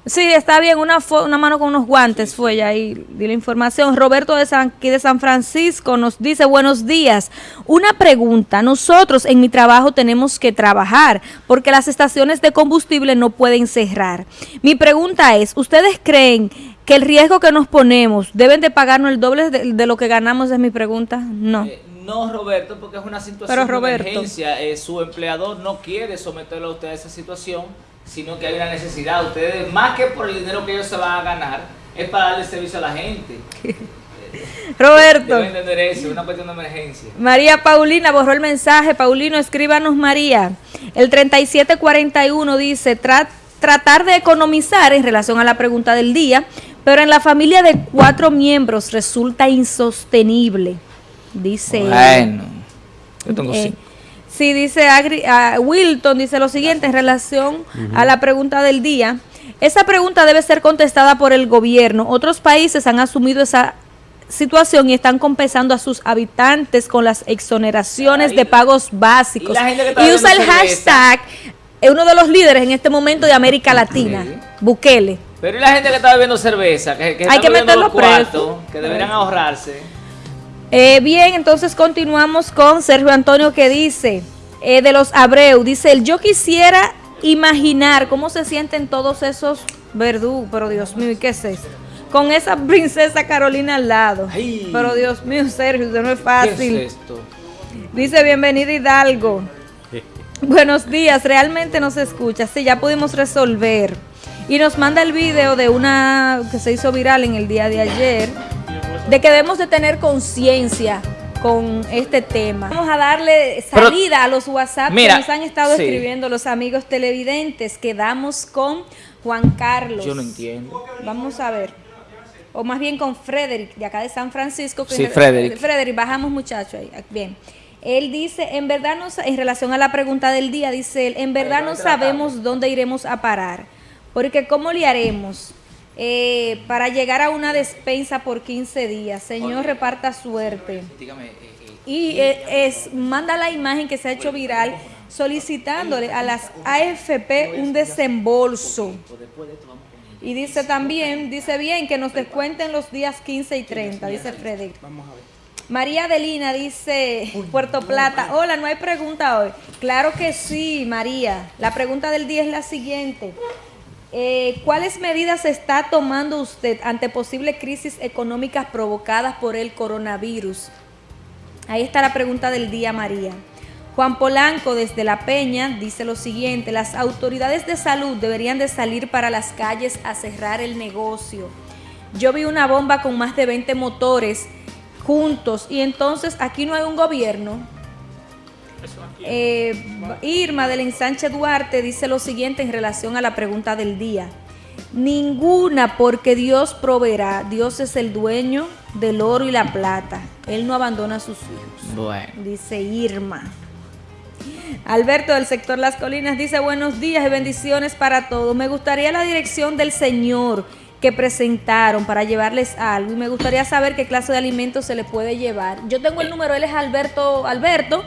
Sí, está bien, una, una mano con unos guantes fue ya ahí, di la información. Roberto de San, aquí de San Francisco nos dice, buenos días. Una pregunta, nosotros en mi trabajo tenemos que trabajar porque las estaciones de combustible no pueden cerrar. Mi pregunta es, ¿ustedes creen que el riesgo que nos ponemos deben de pagarnos el doble de, lo que ganamos? Es mi pregunta. No. Eh, no, Roberto, porque es una situación de emergencia. Eh, su empleador no quiere someterlo a usted a esa situación sino que hay una necesidad. Ustedes, más que por el dinero que ellos se van a ganar, es para darle servicio a la gente. Roberto. Deben entender eso, una cuestión de emergencia. María Paulina borró el mensaje. Paulino, escríbanos María. El 3741 dice, tratar de economizar en relación a la pregunta del día, pero en la familia de cuatro miembros resulta insostenible. Dice. Bueno, yo tengo eh, Sí, dice Wilton, dice lo siguiente en relación a la pregunta del día. Esa pregunta debe ser contestada por el gobierno. Otros países han asumido esa situación y están compensando a sus habitantes con las exoneraciones de pagos básicos. Y, usa el hashtag, es uno de los líderes en este momento de América Latina, Bukele. Pero y la gente que está bebiendo cerveza, que, hay que meterlo preso, que deberían ahorrarse. Eh, bien, entonces continuamos con Sergio Antonio que dice, eh, de los Abreu, dice, yo quisiera imaginar cómo se sienten todos esos verdugos, pero Dios mío, ¿y qué es esto? Con esa princesa Carolina al lado. Pero Dios mío, Sergio, eso no es fácil. ¿Qué es esto? Dice, bienvenida Hidalgo. Buenos días, realmente nos escucha. Sí, ya pudimos resolver. Y nos manda el video de una que se hizo viral en el día de ayer de que debemos de tener conciencia con este tema. Vamos a darle salida a los WhatsApp que nos han estado escribiendo los amigos televidentes. Quedamos con Juan Carlos. Yo no entiendo. Vamos a ver. O más bien con Frederick, de acá de San Francisco. sí, Frederick. Frederick, bajamos muchachos ahí. Bien. Él dice, en verdad, no, en relación a la pregunta del día, dice él, en verdad no sabemos dónde iremos a parar. Porque ¿cómo le haremos? Eh, para llegar a una despensa por 15 días. Señor, reparta suerte. Dígame, eh, eh, y es, manda la imagen que se ha hecho viral solicitándole a las AFP un desembolso. Y dice también, dice bien, que nos descuenten los días 15 y 30, dice Freddy. María Adelina dice, Puerto Plata, hola, no hay pregunta hoy. Claro que sí, María. La pregunta del día es la siguiente. Eh, ¿Cuáles medidas está tomando usted ante posibles crisis económicas provocadas por el coronavirus? Ahí está la pregunta del día, María. Juan Polanco desde La Peña dice lo siguiente, las autoridades de salud deberían de salir para las calles a cerrar el negocio. Yo vi una bomba con más de 20 motores juntos y entonces aquí no hay un gobierno eh, Irma del ensanche Duarte dice lo siguiente en relación a la pregunta del día. Ninguna porque Dios proveerá. Dios es el dueño del oro y la plata. Él no abandona a sus hijos. Dice Irma. Alberto del sector Las Colinas dice buenos días y bendiciones para todos. Me gustaría la dirección del Señor que presentaron para llevarles algo y me gustaría saber qué clase de alimentos se le puede llevar. Yo tengo el número, él es Alberto Alberto.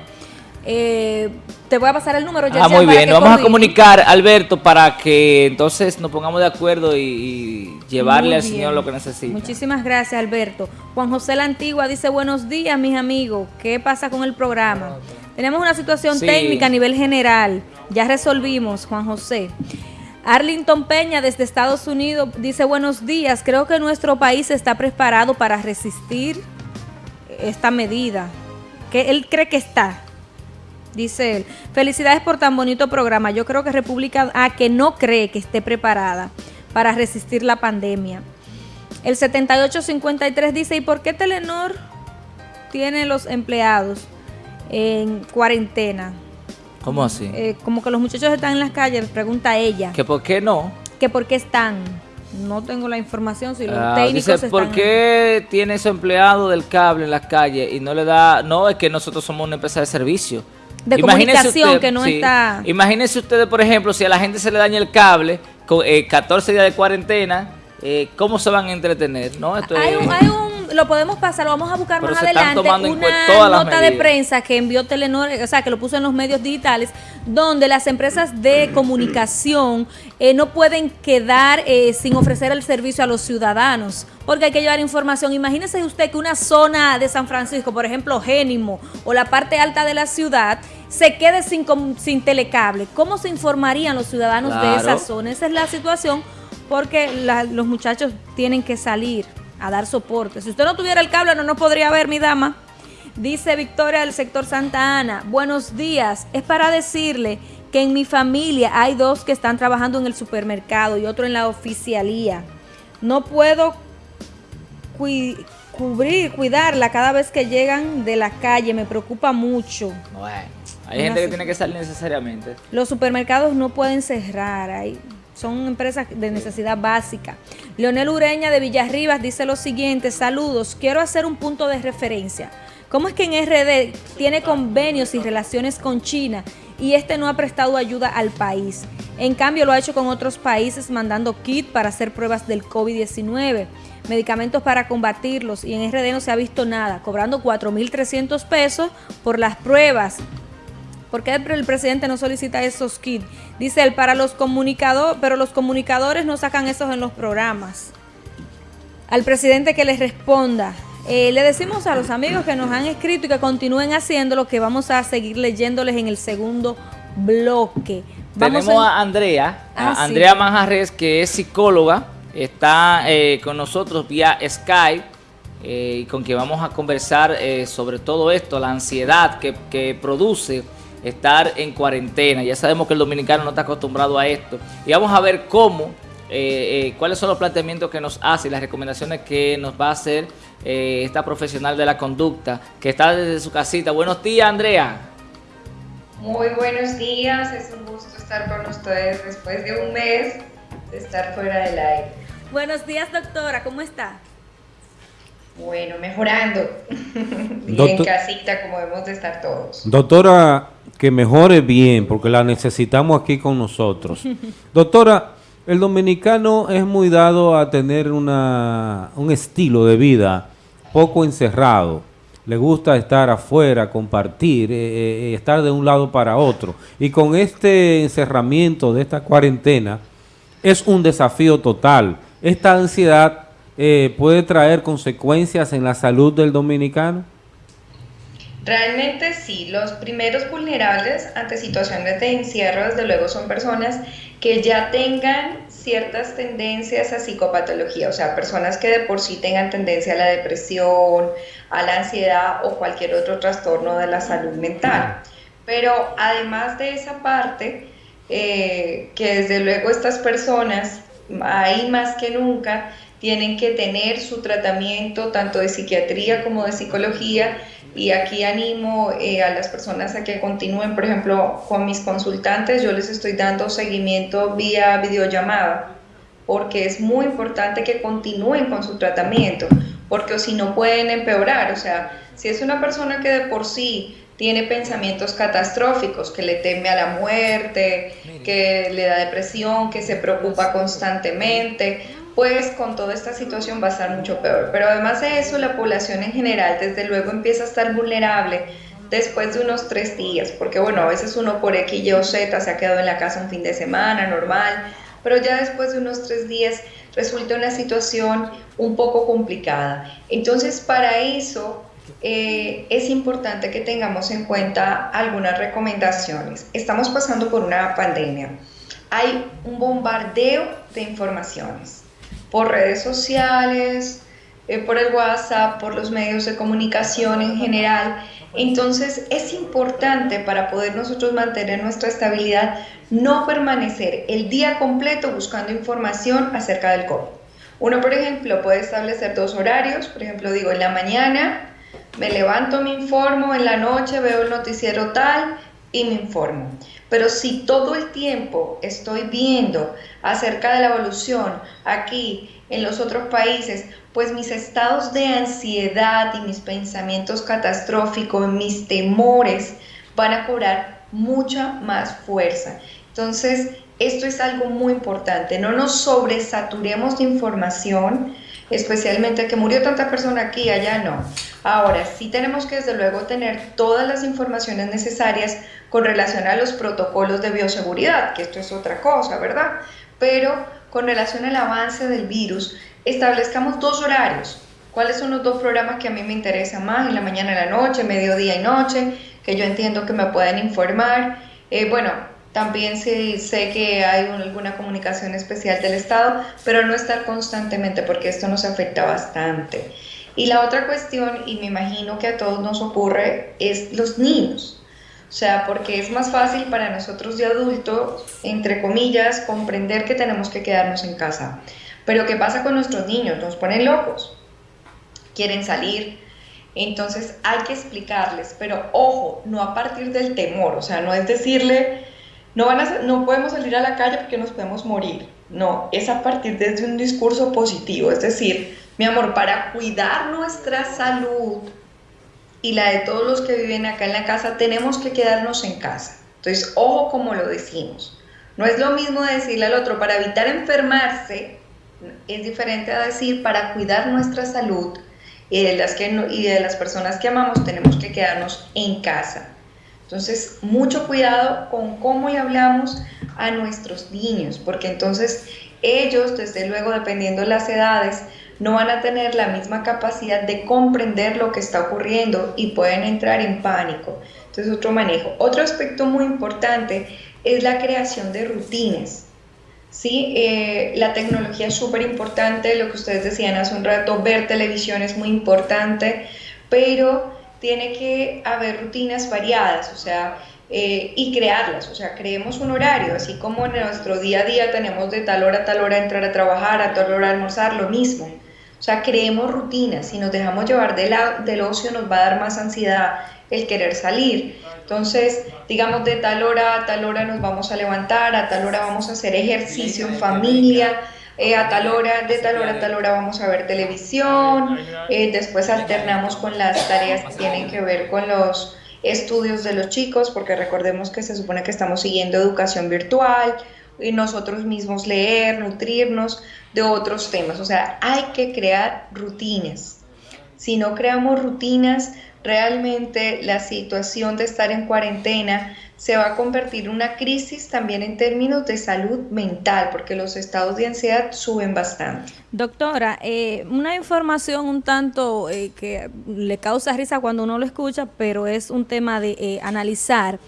Eh, te voy a pasar el número. Ah, muy bien. Nos vamos a comunicar, Alberto, para que entonces nos pongamos de acuerdo y, llevarle al Señor lo que necesita. Muchísimas gracias, Alberto. Juan José La Antigua dice, buenos días, mis amigos. ¿Qué pasa con el programa? Tenemos una situación técnica a nivel general. Ya resolvimos, Juan José. Arlington Peña desde Estados Unidos dice buenos días, creo que nuestro país está preparado para resistir esta medida. Que él cree que está, dice él. Felicidades por tan bonito programa. Yo creo que República A que no cree que esté preparada para resistir la pandemia. El 7853 dice, ¿y por qué Telenor tiene los empleados en cuarentena? ¿Cómo así? Eh, como que los muchachos están en las calles, pregunta ella. ¿Que por qué no? Que por qué están. No tengo la información si los ah, técnicos dice, ¿por qué tiene ese empleado del cable en las calles y no le da... No, es que nosotros somos una empresa de servicio. De comunicación que no está... Imagínense ustedes, por ejemplo, si a la gente se le daña el cable, con 14 eh, días de cuarentena, eh, ¿cómo se van a entretener? ¿no? Esto hay un lo podemos pasar, lo vamos a buscar más adelante, una nota de prensa que envió Telenor, o sea, que lo puso en los medios digitales, donde las empresas de comunicación eh, no pueden quedar eh, sin ofrecer el servicio a los ciudadanos, porque hay que llevar información. Imagínese usted que una zona de San Francisco, por ejemplo, Génimo, o la parte alta de la ciudad, se quede sin, sin telecable. ¿Cómo se informarían los ciudadanos de esa zona? Esa es la situación porque los muchachos tienen que salir a dar soporte. Si usted no tuviera el cable no nos podría ver, mi dama. Dice Victoria del sector Santa Ana, buenos días. Es para decirle que en mi familia hay dos que están trabajando en el supermercado y otro en la oficialía. No puedo cubrir, cuidarla cada vez que llegan de la calle. Me preocupa mucho. Bueno, hay gente que tiene que salir necesariamente. Los supermercados no pueden cerrar. Hay son empresas de necesidad básica. Leonel Ureña de Villarribas dice lo siguiente, saludos, quiero hacer un punto de referencia. ¿Cómo es que en RD tiene convenios y relaciones con China y este no ha prestado ayuda al país? En cambio lo ha hecho con otros países mandando kit para hacer pruebas del COVID-19, medicamentos para combatirlos y en RD no se ha visto nada, cobrando 4.300 pesos por las pruebas ¿Por qué el presidente no solicita esos kits? Dice él, para los comunicadores, pero los comunicadores no sacan esos en los programas. Al presidente que les responda. Eh, le decimos a los amigos que nos han escrito y que continúen haciendo lo que vamos a seguir leyéndoles en el segundo bloque. Tenemos a Andrea, a ah, Andrea Manjarres, que es psicóloga, está eh, con nosotros vía Skype. Eh, con quien vamos a conversar sobre todo esto, la ansiedad que, que produce estar en cuarentena. Ya sabemos que el dominicano no está acostumbrado a esto. Y vamos a ver cómo, eh, eh, cuáles son los planteamientos que nos hace y las recomendaciones que nos va a hacer eh, esta profesional de la conducta que está desde su casita. Buenos días, Andrea. Muy buenos días, es un gusto estar con ustedes después de un mes de estar fuera del aire. Buenos días, doctora, ¿cómo está? Bueno, mejorando. en casita como debemos de estar todos. Doctora, que mejore bien, porque la necesitamos aquí con nosotros. Doctora, el dominicano es muy dado a tener una, un estilo de vida poco encerrado. Le gusta estar afuera, compartir, eh, eh, estar de un lado para otro. Y con este encerramiento de esta cuarentena, es un desafío total. Esta ansiedad eh, puede traer consecuencias en la salud del dominicano. Realmente sí, los primeros vulnerables ante situaciones de encierro, desde luego, son personas que ya tengan ciertas tendencias a psicopatología, o sea, personas que de por sí tengan tendencia a la depresión, a la ansiedad o cualquier otro trastorno de la salud mental. Pero además de esa parte, eh, que desde luego estas personas, ahí más que nunca, tienen que tener su tratamiento tanto de psiquiatría como de psicología y aquí animo eh, a las personas a que continúen, por ejemplo, con mis consultantes, yo les estoy dando seguimiento vía videollamada, porque es muy importante que continúen con su tratamiento, porque si no pueden empeorar, o sea, si es una persona que de por sí tiene pensamientos catastróficos, que le teme a la muerte, que le da depresión, que se preocupa constantemente, pues con toda esta situación va a estar mucho peor. Pero además de eso, la población en general desde luego empieza a estar vulnerable después de unos tres días, porque bueno, a veces uno por X, Y o Z se ha quedado en la casa un fin de semana normal, pero ya después de unos tres días resulta una situación un poco complicada. Entonces, para eso eh, es importante que tengamos en cuenta algunas recomendaciones. Estamos pasando por una pandemia. Hay un bombardeo de informaciones por redes sociales, eh, por el WhatsApp, por los medios de comunicación en general. Entonces es importante para poder nosotros mantener nuestra estabilidad no permanecer el día completo buscando información acerca del COVID. Uno, por ejemplo, puede establecer dos horarios, por ejemplo, digo, en la mañana me levanto, me informo, en la noche veo el noticiero tal y me informo. Pero si todo el tiempo estoy viendo acerca de la evolución aquí, en los otros países, pues mis estados de ansiedad y mis pensamientos catastróficos, mis temores van a cobrar mucha más fuerza. Entonces, esto es algo muy importante, no nos sobresaturemos de información, especialmente que murió tanta persona aquí, allá no. Ahora, sí tenemos que desde luego tener todas las informaciones necesarias con relación a los protocolos de bioseguridad, que esto es otra cosa, ¿verdad? Pero con relación al avance del virus, establezcamos dos horarios. ¿Cuáles son los dos programas que a mí me interesan más? En la mañana y la noche, mediodía y noche, que yo entiendo que me pueden informar. Eh, bueno, también sí, sé que hay alguna comunicación especial del Estado, pero no estar constantemente porque esto nos afecta bastante. Y la otra cuestión, y me imagino que a todos nos ocurre, es los niños. O sea, porque es más fácil para nosotros de adultos, entre comillas, comprender que tenemos que quedarnos en casa. Pero ¿qué pasa con nuestros niños? Nos ponen locos, quieren salir. Entonces hay que explicarles, pero ojo, no a partir del temor, o sea, no es decirle, no, van a, no podemos salir a la calle porque nos podemos morir. No, es a partir de un discurso positivo. Es decir, mi amor, para cuidar nuestra salud y la de todos los que viven acá en la casa, tenemos que quedarnos en casa. Entonces, ojo como lo decimos. No es lo mismo decirle al otro para evitar enfermarse, es diferente a decir para cuidar nuestra salud y de las, que y de las personas que amamos tenemos que quedarnos en casa. Entonces, mucho cuidado con cómo le hablamos a nuestros niños, porque entonces ellos, desde luego, dependiendo de las edades, no van a tener la misma capacidad de comprender lo que está ocurriendo y pueden entrar en pánico. Entonces, otro manejo. Otro aspecto muy importante es la creación de rutinas. ¿sí? Eh, la tecnología es súper importante, lo que ustedes decían hace un rato, ver televisión es muy importante, pero tiene que haber rutinas variadas, o sea, eh, y crearlas, o sea, creemos un horario, así como en nuestro día a día tenemos de tal hora a tal hora entrar a trabajar, a tal hora almorzar, lo mismo. O sea, creemos rutinas, si nos dejamos llevar del ocio nos va a dar más ansiedad el querer salir. Entonces, digamos, de tal hora a tal hora nos vamos a levantar, a tal hora vamos a hacer ejercicio en familia, eh, a tal hora, de tal hora a tal hora vamos a ver televisión, eh, después alternamos con las tareas que tienen que ver con los estudios de los chicos, porque recordemos que se supone que estamos siguiendo educación virtual nosotros mismos leer, nutrirnos de otros temas. O sea, hay que crear rutinas. Si no creamos rutinas, realmente la situación de estar en cuarentena se va a convertir en una crisis también en términos de salud mental, porque los estados de ansiedad suben bastante. Doctora, eh, una información un tanto eh, que le causa risa cuando uno lo escucha, pero es un tema de eh, analizar.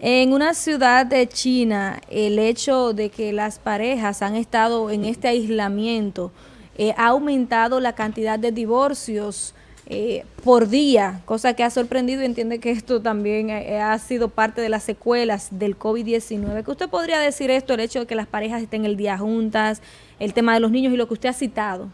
En una ciudad de China, el hecho de que las parejas han estado en este aislamiento ha aumentado la cantidad de divorcios eh, por día, cosa que ha sorprendido y entiende que esto también eh, ha sido parte de las secuelas del COVID-19. ¿Qué usted podría decir esto, el hecho de que las parejas estén el día juntas, el tema de los niños y lo que usted ha citado?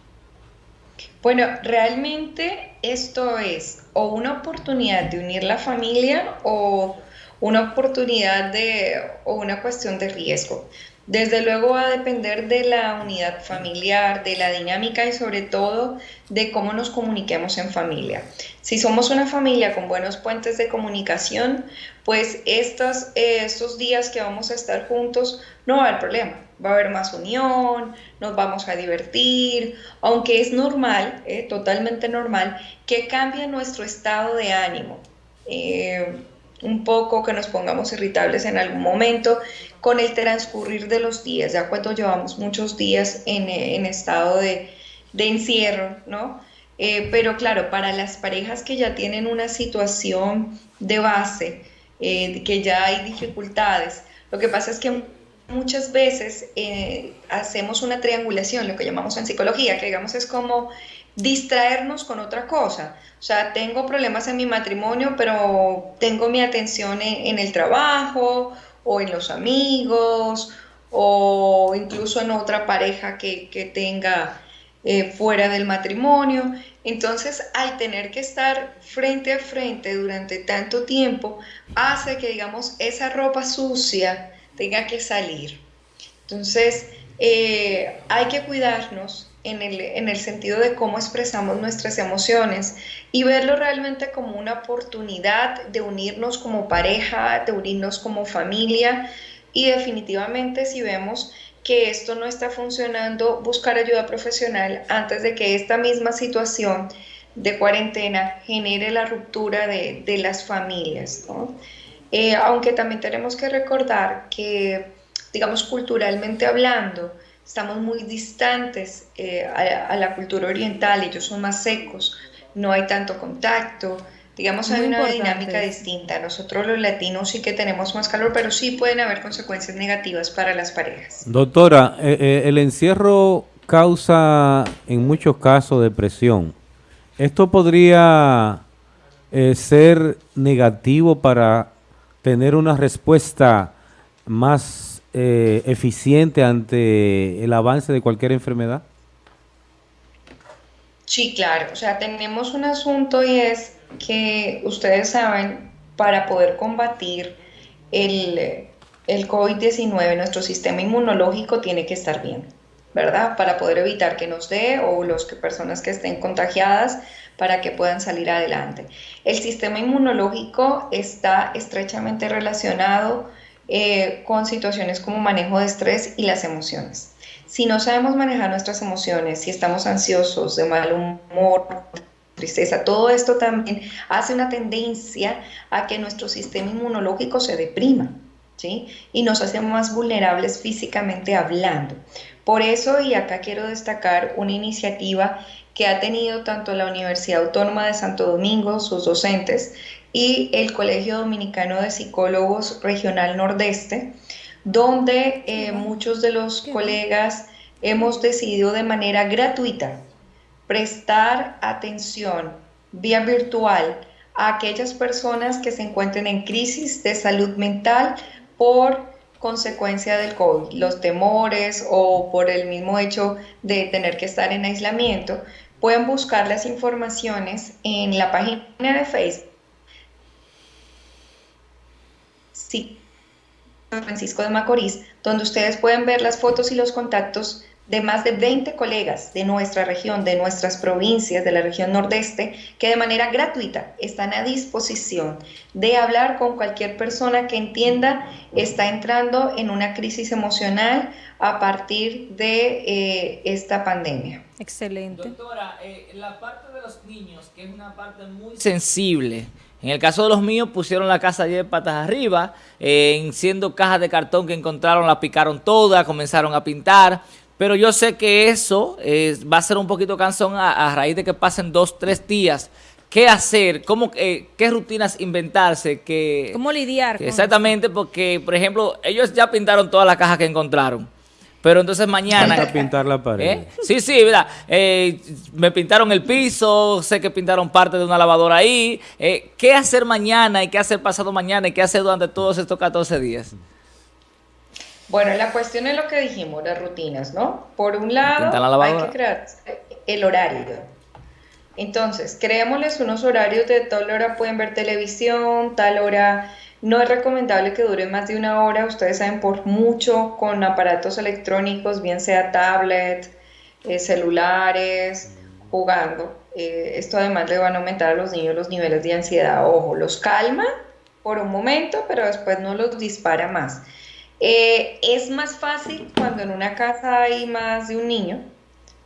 Bueno, realmente esto es o una oportunidad de unir la familia o una oportunidad de o una cuestión de riesgo. Desde luego va a depender de la unidad familiar, de la dinámica y sobre todo de cómo nos comuniquemos en familia. Si somos una familia con buenos puentes de comunicación, pues estos, eh, estos días que vamos a estar juntos no va a haber problema. va a haber más unión, nos vamos a divertir, aunque es normal, eh, totalmente normal, que cambie nuestro estado de ánimo. Eh, un poco que nos pongamos irritables en algún momento con el transcurrir de los días, ya cuando llevamos muchos días en, estado de, encierro, ¿no? Eh, pero claro, para las parejas que ya tienen una situación de base, que ya hay dificultades, lo que pasa es que muchas veces eh, hacemos una triangulación, lo que llamamos en psicología, que digamos es como distraernos con otra cosa. O sea, tengo problemas en mi matrimonio, pero tengo mi atención en, el trabajo o en los amigos o incluso en otra pareja que, tenga eh, fuera del matrimonio. Entonces, al tener que estar frente a frente durante tanto tiempo, hace que, digamos, esa ropa sucia, tenga que salir. Entonces, eh, hay que cuidarnos en el, en el, sentido de cómo expresamos nuestras emociones y verlo realmente como una oportunidad de unirnos como pareja, de unirnos como familia y definitivamente si vemos que esto no está funcionando, buscar ayuda profesional antes de que esta misma situación de cuarentena genere la ruptura de, de las familias. ¿no? Eh, aunque también tenemos que recordar que, digamos, culturalmente hablando, estamos muy distantes eh, a, la cultura oriental, ellos son más secos, no hay tanto contacto, digamos, hay una dinámica distinta. Nosotros los latinos sí que tenemos más calor, pero sí pueden haber consecuencias negativas para las parejas. Doctora, eh, el encierro causa en muchos casos depresión. ¿Esto podría ser negativo para tener una respuesta más eh, eficiente ante el avance de cualquier enfermedad? Sí, claro. O sea, tenemos un asunto y es que ustedes saben, para poder combatir el, el COVID-19, nuestro sistema inmunológico tiene que estar bien, ¿verdad? Para poder evitar que nos dé o las personas que estén contagiadas para que puedan salir adelante. El sistema inmunológico está estrechamente relacionado eh, con situaciones como manejo de estrés y las emociones. Si no sabemos manejar nuestras emociones, si estamos ansiosos, de mal humor, tristeza, todo esto también hace una tendencia a que nuestro sistema inmunológico se deprima. ¿Sí? Y nos hace más vulnerables físicamente hablando. Por eso, y acá quiero destacar una iniciativa que ha tenido tanto la Universidad Autónoma de Santo Domingo, sus docentes, y el Colegio Dominicano de Psicólogos Regional Nordeste, donde eh, muchos de los colegas hemos decidido de manera gratuita prestar atención vía virtual a aquellas personas que se encuentren en crisis de salud mental por consecuencia del COVID, los temores o por el mismo hecho de tener que estar en aislamiento, pueden buscar las informaciones en la página de Facebook. Sí, Francisco de Macorís, donde ustedes pueden ver las fotos y los contactos de más de 20 colegas de nuestra región, de nuestras provincias, de la región nordeste, que de manera gratuita están a disposición de hablar con cualquier persona que entienda está entrando en una crisis emocional a partir de eh, esta pandemia. Excelente. Doctora, eh, la parte de los niños, que es una parte muy sensible, en el caso de los míos pusieron la casa de patas arriba, eh, siendo cajas de cartón que encontraron, la picaron todas, comenzaron a pintar, pero yo sé que eso eh, va a ser un poquito cansón a, raíz de que pasen dos, tres días. ¿Qué hacer? ¿Cómo, eh, ¿Qué rutinas inventarse? Que, ¿Cómo lidiar? exactamente, porque, por ejemplo, ellos ya pintaron todas las cajas que encontraron. Pero entonces mañana... Falta pintar la pared. ¿Eh? Sí, sí, mira, me pintaron el piso, sé que pintaron parte de una lavadora ahí. ¿Qué hacer mañana y qué hacer pasado mañana y qué hacer durante todos estos 14 días? Bueno, la cuestión es lo que dijimos, las rutinas, ¿no? Por un lado, hay que crear el horario. Entonces, creémosles unos horarios de tal hora pueden ver televisión, tal hora no es recomendable que dure más de una hora, ustedes saben, por mucho con aparatos electrónicos, bien sea tablet, eh, celulares, jugando. Eh, esto además le van a aumentar a los niños los niveles de ansiedad. Ojo, los calma por un momento, pero después no los dispara más. Eh, es más fácil cuando en una casa hay más de un niño,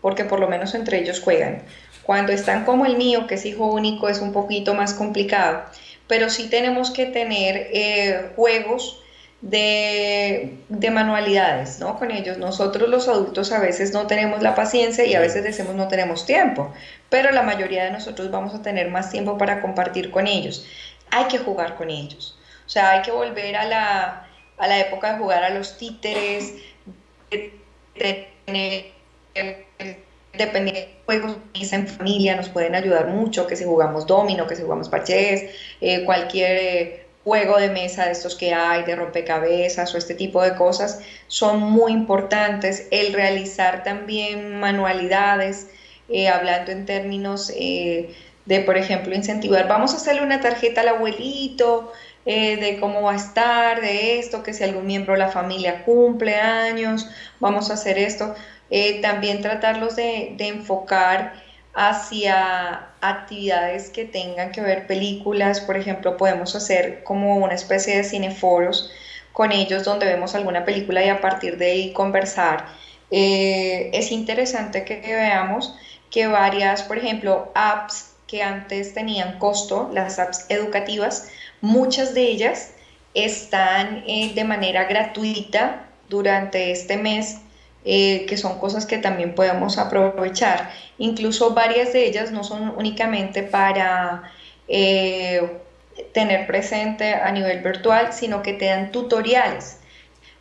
porque por lo menos entre ellos juegan. Cuando están como el mío, que es hijo único, es un poquito más complicado, pero sí tenemos que tener eh, juegos de, manualidades, ¿no? Con ellos. Nosotros los adultos a veces no tenemos la paciencia y a veces decimos no tenemos tiempo, pero la mayoría de nosotros vamos a tener más tiempo para compartir con ellos. Hay que jugar con ellos. O sea, hay que volver a la, a la época de jugar a los títeres, de tener de juegos en familia nos pueden ayudar mucho, que si jugamos domino, que si jugamos parches, eh, cualquier eh, juego de mesa de estos que hay, de rompecabezas o este tipo de cosas, son muy importantes. El realizar también manualidades, eh, hablando en términos eh, de, por ejemplo, incentivar, vamos a hacerle una tarjeta al abuelito, de cómo va a estar, de esto, que si algún miembro de la familia cumple años, vamos a hacer esto. También tratarlos de, de enfocar hacia actividades que tengan que ver películas, por ejemplo, podemos hacer como una especie de cineforos con ellos donde vemos alguna película y a partir de ahí conversar. Eh, es interesante que veamos que varias, por ejemplo, apps que antes tenían costo, las apps educativas, muchas de ellas están eh, de manera gratuita durante este mes eh, que son cosas que también podemos aprovechar. Incluso varias de ellas no son únicamente para eh, tener presente a nivel virtual, sino que te dan tutoriales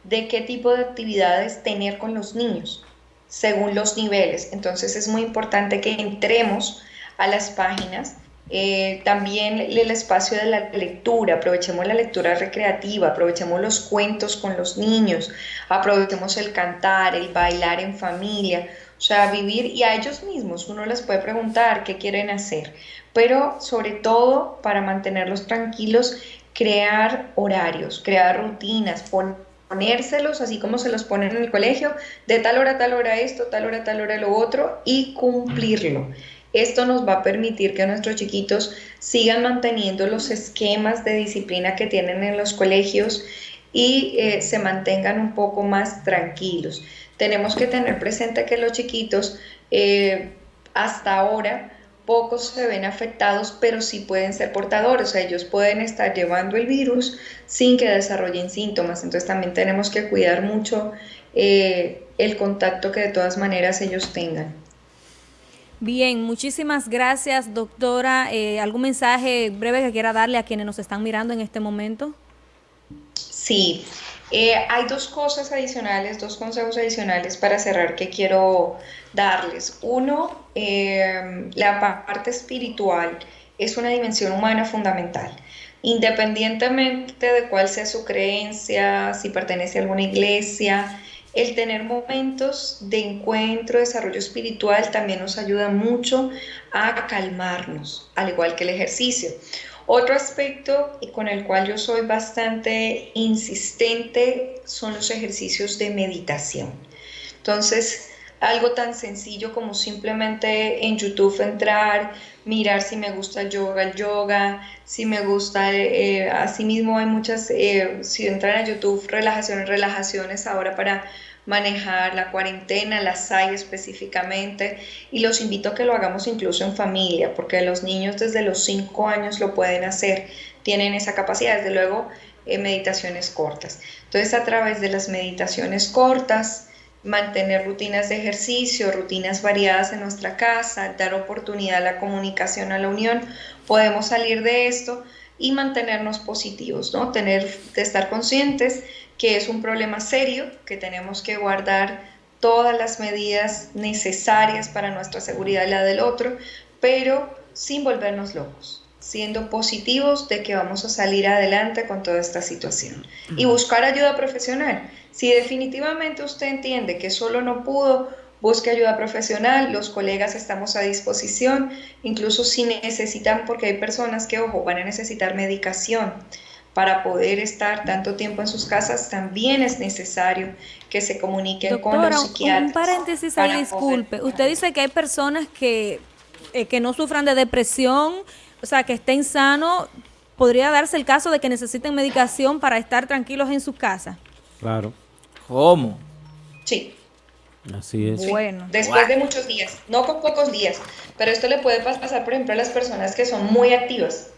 de qué tipo de actividades tener con los niños según los niveles. Entonces es muy importante que entremos a las páginas eh, también el espacio de la lectura, aprovechemos la lectura recreativa, aprovechemos los cuentos con los niños, aprovechemos el cantar, el bailar en familia, o sea, vivir y a ellos mismos uno les puede preguntar qué quieren hacer, pero sobre todo para mantenerlos tranquilos, crear horarios, crear rutinas, ponérselos así como se los ponen en el colegio, de tal hora a tal hora esto, tal hora a tal hora lo otro y cumplirlo. Esto nos va a permitir que nuestros chiquitos sigan manteniendo los esquemas de disciplina que tienen en los colegios y eh, se mantengan un poco más tranquilos. Tenemos que tener presente que los chiquitos eh, hasta ahora pocos se ven afectados, pero sí pueden ser portadores, o sea, ellos pueden estar llevando el virus sin que desarrollen síntomas, entonces también tenemos que cuidar mucho eh, el contacto que de todas maneras ellos tengan. Bien, muchísimas gracias, doctora. Eh, ¿Algún mensaje breve que quiera darle a quienes nos están mirando en este momento? Sí, eh, hay dos cosas adicionales, dos consejos adicionales para cerrar que quiero darles. Uno, eh, la parte espiritual es una dimensión humana fundamental. Independientemente de cuál sea su creencia, si pertenece a alguna iglesia, el tener momentos de encuentro, desarrollo espiritual también nos ayuda mucho a calmarnos, al igual que el ejercicio. Otro aspecto con el cual yo soy bastante insistente son los ejercicios de meditación. Entonces, algo tan sencillo como simplemente en YouTube entrar, mirar si me gusta el yoga, el yoga, si me gusta, eh, asimismo hay muchas, eh, si entran a YouTube, relajaciones, relajaciones ahora para manejar la cuarentena, las hay específicamente, y los invito a que lo hagamos incluso en familia, porque los niños desde los 5 años lo pueden hacer, tienen esa capacidad, desde luego, eh, meditaciones cortas. Entonces, a través de las meditaciones cortas, mantener rutinas de ejercicio, rutinas variadas en nuestra casa, dar oportunidad a la comunicación, a la unión, podemos salir de esto y mantenernos positivos, ¿no? Tener, de estar conscientes que es un problema serio, que tenemos que guardar todas las medidas necesarias para nuestra seguridad y la del otro, pero sin volvernos locos, siendo positivos de que vamos a salir adelante con toda esta situación y buscar ayuda profesional. Si definitivamente usted entiende que solo no pudo, busque ayuda profesional, los colegas estamos a disposición, incluso si necesitan, porque hay personas que, ojo, van a necesitar medicación para poder estar tanto tiempo en sus casas, también es necesario que se comuniquen con los psiquiatras. Un paréntesis ahí, disculpe. Usted dice que hay personas que, eh, que no sufran de depresión, o sea, que estén sanos. ¿Podría darse el caso de que necesiten medicación para estar tranquilos en sus casas? Claro. ¿Cómo? Sí. Así es. Bueno. Después de muchos días, no con pocos días, pero esto le puede pasar, por ejemplo, a las personas que son muy activas.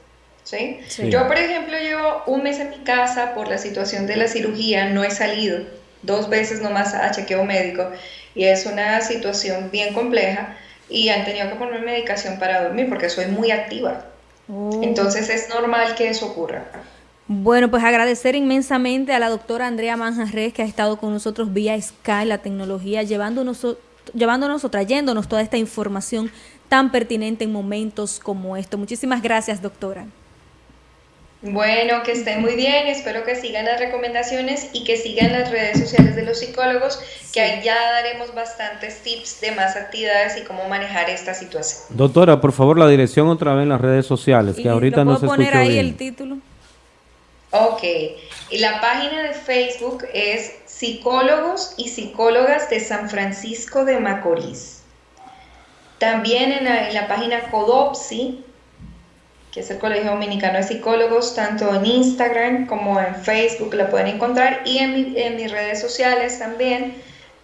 ¿sí? Yo, por ejemplo, llevo un mes en mi casa por la situación de la cirugía, no he salido dos veces nomás a chequeo médico y es una situación bien compleja y han tenido que ponerme medicación para dormir porque soy muy activa. Oh. Entonces es normal que eso ocurra. Bueno, pues agradecer inmensamente a la doctora Andrea Manjarres que ha estado con nosotros vía Sky, la tecnología, llevándonos, llevándonos o trayéndonos toda esta información tan pertinente en momentos como esto. Muchísimas gracias, doctora. Bueno, que estén muy bien, espero que sigan las recomendaciones y que sigan las redes sociales de los psicólogos, que ahí ya daremos bastantes tips de más actividades y cómo manejar esta situación. Doctora, por favor, la dirección otra vez en las redes sociales, que ahorita no se poner ahí el título? Ok, y la página de Facebook es Psicólogos y Psicólogas de San Francisco de Macorís. También en la, en la página Codopsi que es el Colegio Dominicano de Psicólogos, tanto en Instagram como en Facebook la pueden encontrar y en, en mis redes sociales también,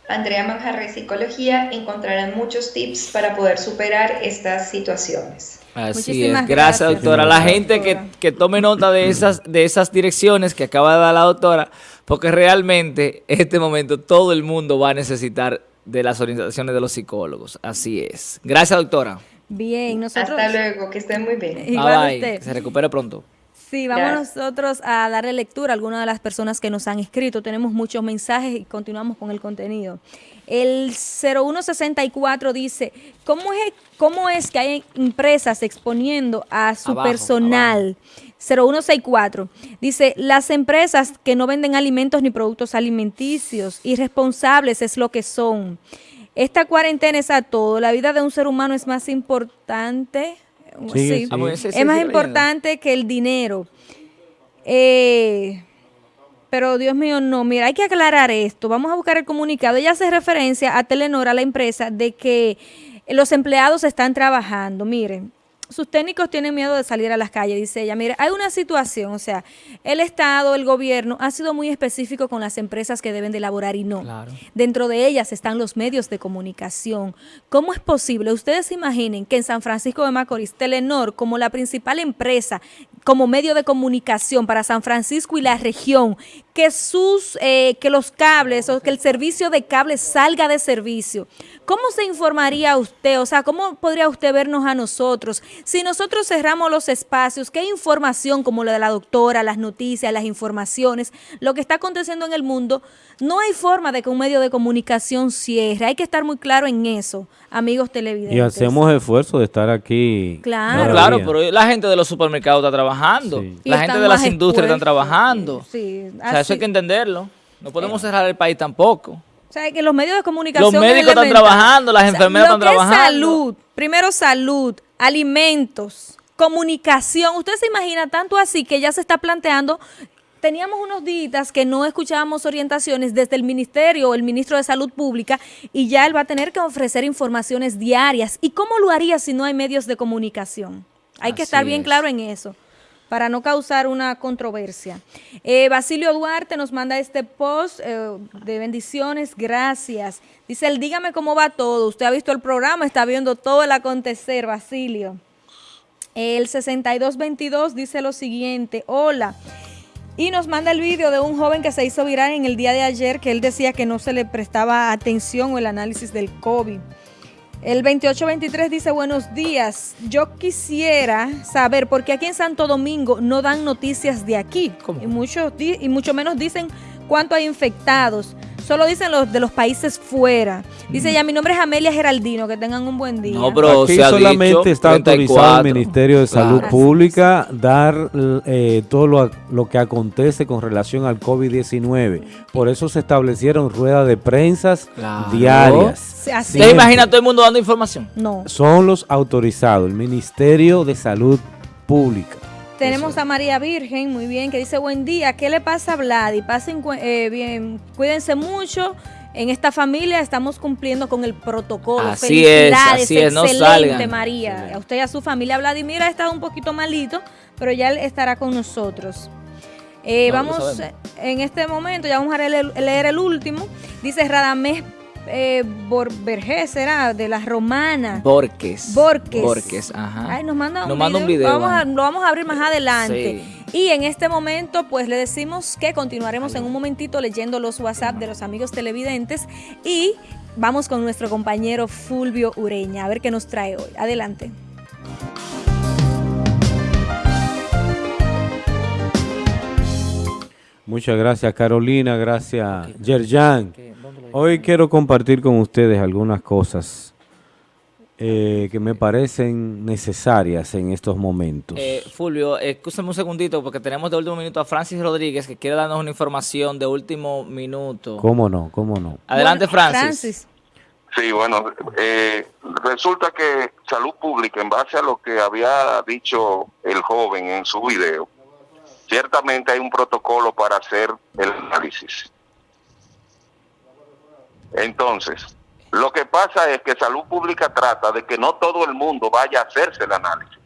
Andrea Manjarre Psicología, encontrarán muchos tips para poder superar estas situaciones. Así es, gracias, doctora. La gente que, que, tome nota de esas, de esas direcciones que acaba de dar la doctora, porque realmente en este momento todo el mundo va a necesitar de las orientaciones de los psicólogos. Así es. Gracias, doctora. Bien, nosotros... Hasta luego, que estén muy bien. Igual usted. se recupere pronto. Sí, vamos nosotros a darle lectura a algunas de las personas que nos han escrito. Tenemos muchos mensajes y continuamos con el contenido. El 0164 dice, ¿cómo es, cómo es que hay empresas exponiendo a su personal? 0164 dice, las empresas que no venden alimentos ni productos alimenticios, irresponsables es lo que son. Esta cuarentena es a todo. La vida de un ser humano es más importante. Sí, es más importante que el dinero. Eh, pero Dios mío, no. Mira, hay que aclarar esto. Vamos a buscar el comunicado. Ella hace referencia a Telenor, a la empresa, de que los empleados están trabajando. Miren, sus técnicos tienen miedo de salir a las calles, dice ella. Mire, hay una situación, o sea, el Estado, el gobierno ha sido muy específico con las empresas que deben de elaborar y no. Dentro de ellas están los medios de comunicación. ¿Cómo es posible? Ustedes imaginen que en San Francisco de Macorís, Telenor, como la principal empresa, como medio de comunicación para San Francisco y la región, que sus, eh, que los cables o que el servicio de cables salga de servicio. ¿Cómo se informaría usted? O sea, ¿cómo podría usted vernos a nosotros? Si nosotros cerramos los espacios, ¿qué información como la de la doctora, las noticias, las informaciones, lo que está aconteciendo en el mundo, no hay forma de que un medio de comunicación cierre. Hay que estar muy claro en eso, amigos televidentes. Y hacemos esfuerzo de estar aquí. Claro. claro, pero la gente de los supermercados está trabajando. La gente de las industrias está trabajando. Sí, o sea, eso hay que entenderlo. No podemos cerrar el país tampoco. O sea, que los medios de comunicación... Los médicos están trabajando, las enfermeras están trabajando. salud, primero salud, alimentos, comunicación. Usted se imagina tanto así que ya se está planteando teníamos unos días que no escuchábamos orientaciones desde el ministerio o el ministro de Salud Pública y ya él va a tener que ofrecer informaciones diarias. ¿Y cómo lo haría si no hay medios de comunicación? Hay que estar bien claro en eso para no causar una controversia. Eh, Basilio Duarte nos manda este post eh, de bendiciones, gracias. Dice él, dígame cómo va todo. Usted ha visto el programa, está viendo todo el acontecer, Basilio. El 6222 dice lo siguiente, hola, y nos manda el vídeo de un joven que se hizo viral en el día de ayer, que él decía que no se le prestaba atención o el análisis del COVID. El 2823 dice, buenos días, yo quisiera saber, por qué aquí en Santo Domingo no dan noticias de aquí, y, muchos, y mucho menos dicen cuánto hay infectados. Solo dicen los de los países fuera. Dice ya, mi nombre es Amelia Geraldino, que tengan un buen día. No, pero Aquí solamente está autorizado el Ministerio de Salud Pública dar eh, todo lo, lo, que acontece con relación al COVID-19. Por eso se establecieron ruedas de prensas diarias. ¿Se imagina todo el mundo dando información? No. Son los autorizados, el Ministerio de Salud Pública. Tenemos a María Virgen, muy bien, que dice, buen día, ¿qué le pasa a Vladi? Pasen eh, bien, cuídense mucho. En esta familia estamos cumpliendo con el protocolo. Así Felicidades, es, así es, no excelente María. A usted y a su familia. Vladimir ha estado un poquito malito, pero ya él estará con nosotros. Eh, vamos, en este momento, ya vamos a leer el, último. Dice Radamés eh, Borges, será de las romanas. Borges. Borges. Borges, ajá. Ay, nos manda un, video. Vamos lo vamos a abrir más adelante. Y en este momento, pues le decimos que continuaremos en un momentito leyendo los WhatsApp de los amigos televidentes y vamos con nuestro compañero Fulvio Ureña a ver qué nos trae hoy. Adelante. Muchas gracias Carolina, gracias Yerjan. Hoy quiero compartir con ustedes algunas cosas eh, que me parecen necesarias en estos momentos. Eh, Fulvio, escúchame un segundito porque tenemos de último minuto a Francis Rodríguez que quiere darnos una información de último minuto. ¿Cómo no? ¿Cómo no? Adelante Francis. Sí, bueno, eh, resulta que Salud Pública, en base a lo que había dicho el joven en su video, ciertamente hay un protocolo para hacer el análisis. Entonces, lo que pasa es que salud pública trata de que no todo el mundo vaya a hacerse el análisis.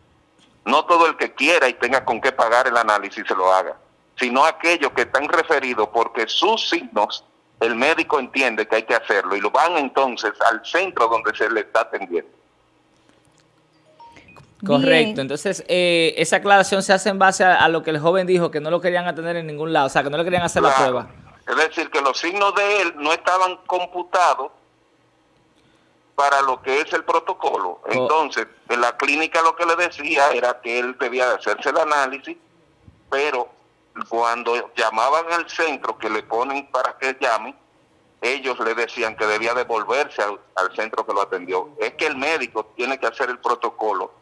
No todo el que quiera y tenga con qué pagar el análisis se lo haga, sino aquellos que están referidos porque sus signos el médico entiende que hay que hacerlo y lo van entonces al centro donde se le está atendiendo. Correcto, entonces eh, esa aclaración se hace en base a, lo que el joven dijo, que no lo querían atender en ningún lado, o sea, que no le querían hacer la prueba. Es decir, que los signos de él no estaban computados para lo que es el protocolo. Oh. Entonces, en la clínica lo que le decía era que él debía de hacerse el análisis, pero cuando llamaban al centro que le ponen para que llame, ellos le decían que debía devolverse al, al centro que lo atendió. Es que el médico tiene que hacer el protocolo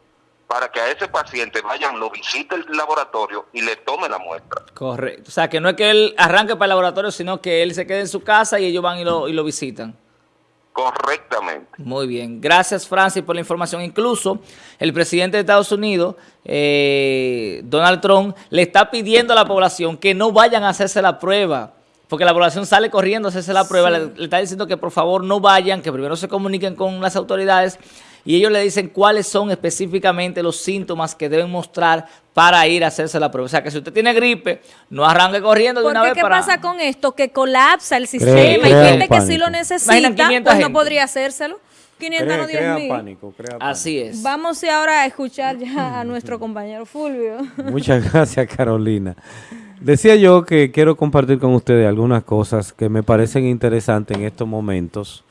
para que a ese paciente vayan, lo visite el laboratorio y le tome la muestra. Correcto. O sea, que no es que él arranque para el laboratorio, sino que él se quede en su casa y ellos van y lo, y lo visitan. Correctamente. Muy bien. Gracias, Francis, por la información. Incluso el presidente de Estados Unidos, eh, Donald Trump, le está pidiendo a la población que no vayan a hacerse la prueba. Porque la población sale corriendo a hacerse la prueba. Le, le está diciendo que por favor no vayan, que primero se comuniquen con las autoridades y ellos le dicen cuáles son específicamente los síntomas que deben mostrar para ir a hacerse la prueba. O sea, que si usted tiene gripe, no arranque corriendo de una vez ¿qué pasa con esto? Que colapsa el sistema. Hay gente que sí lo necesita, pues no podría hacérselo. 500 no 10 mil. Pánico, Así es. Vamos ahora a escuchar ya a nuestro compañero Fulvio. Muchas gracias, Carolina. Decía yo que quiero compartir con ustedes algunas cosas que me parecen interesantes en estos momentos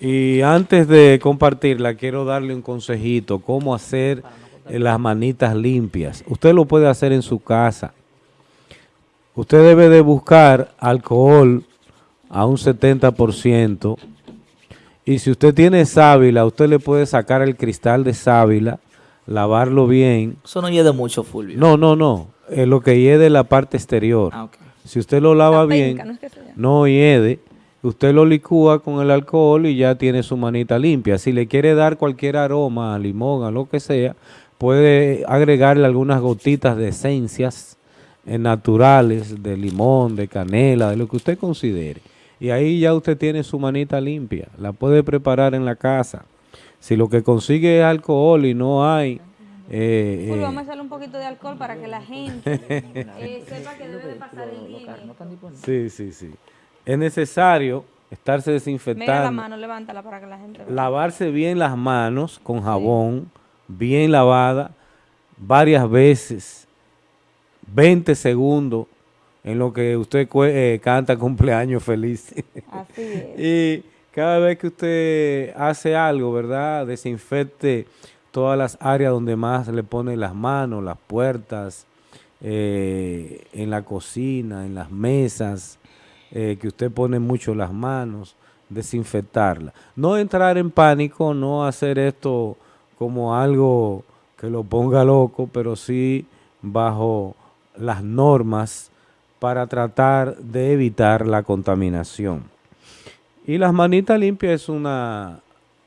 y antes de compartirla, quiero darle un consejito, cómo hacer las manitas limpias. Usted lo puede hacer en su casa. Usted debe de buscar alcohol a un 70%. Y si usted tiene sábila, usted le puede sacar el cristal de sábila, lavarlo bien. Eso no hiede mucho, Fulvio. No, no, no. Es lo que hiede la parte exterior. Ah, si usted lo lava bien, no hiede Usted lo licúa con el alcohol y ya tiene su manita limpia. Si le quiere dar cualquier aroma, a limón, a lo que sea, puede agregarle algunas gotitas de esencias eh, naturales, de limón, de canela, de lo que usted considere. Y ahí ya usted tiene su manita limpia. La puede preparar en la casa. Si lo que consigue es alcohol y no hay... Eh, eh, vamos a echarle un poquito de alcohol para que la gente sepa que debe de pasar el Sí, sí, sí es necesario estarse desinfectando. la mano, levántala para que la gente vea. Lavarse bien las manos con jabón, bien lavada, varias veces, 20 segundos, en lo que usted eh, canta cumpleaños feliz. Así es. y cada vez que usted hace algo, ¿verdad? Desinfecte todas las áreas donde más le pone las manos, las puertas, eh, en la cocina, en las mesas, eh, que usted pone mucho las manos, desinfectarla. No entrar en pánico, no hacer esto como algo que lo ponga loco, pero sí bajo las normas para tratar de evitar la contaminación. Y las manitas limpias es una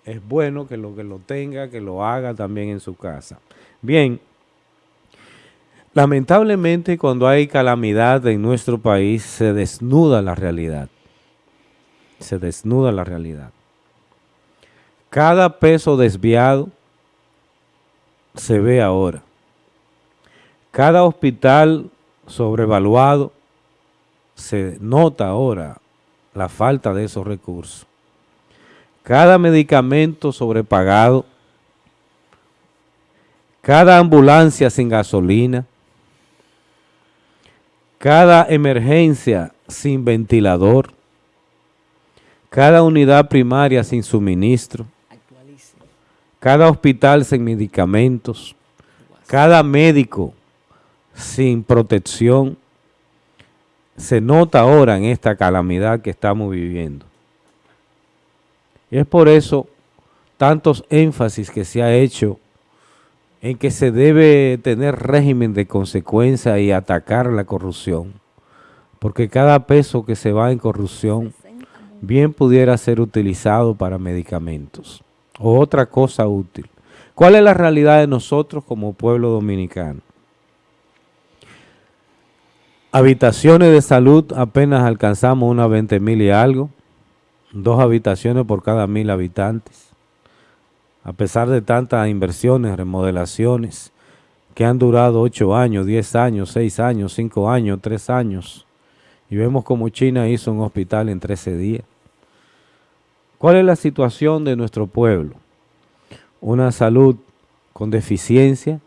es bueno que lo que lo tenga, que lo haga también en su casa. Bien, Lamentablemente cuando hay calamidad en nuestro país se desnuda la realidad. Se desnuda la realidad. Cada peso desviado se ve ahora. Cada hospital sobrevaluado, se nota ahora la falta de esos recursos. Cada medicamento sobrepagado, cada ambulancia sin gasolina, cada emergencia sin ventilador, cada unidad primaria sin suministro, cada hospital sin medicamentos, cada médico sin protección, se nota ahora en esta calamidad que estamos viviendo. Y es por eso tantos énfasis que se ha hecho en que se debe tener régimen de consecuencia y atacar la corrupción, porque cada peso que se va en corrupción bien pudiera ser utilizado para medicamentos o otra cosa útil. ¿Cuál es la realidad de nosotros como pueblo dominicano? Habitaciones de salud apenas alcanzamos unas 20 mil y algo, dos habitaciones por cada mil habitantes. A pesar de tantas inversiones, remodelaciones, que han durado 8 años, 10 años, 6 años, 5 años, 3 años, y vemos como China hizo un hospital en 13 días. ¿Cuál es la situación de nuestro pueblo? Una salud con deficiencia,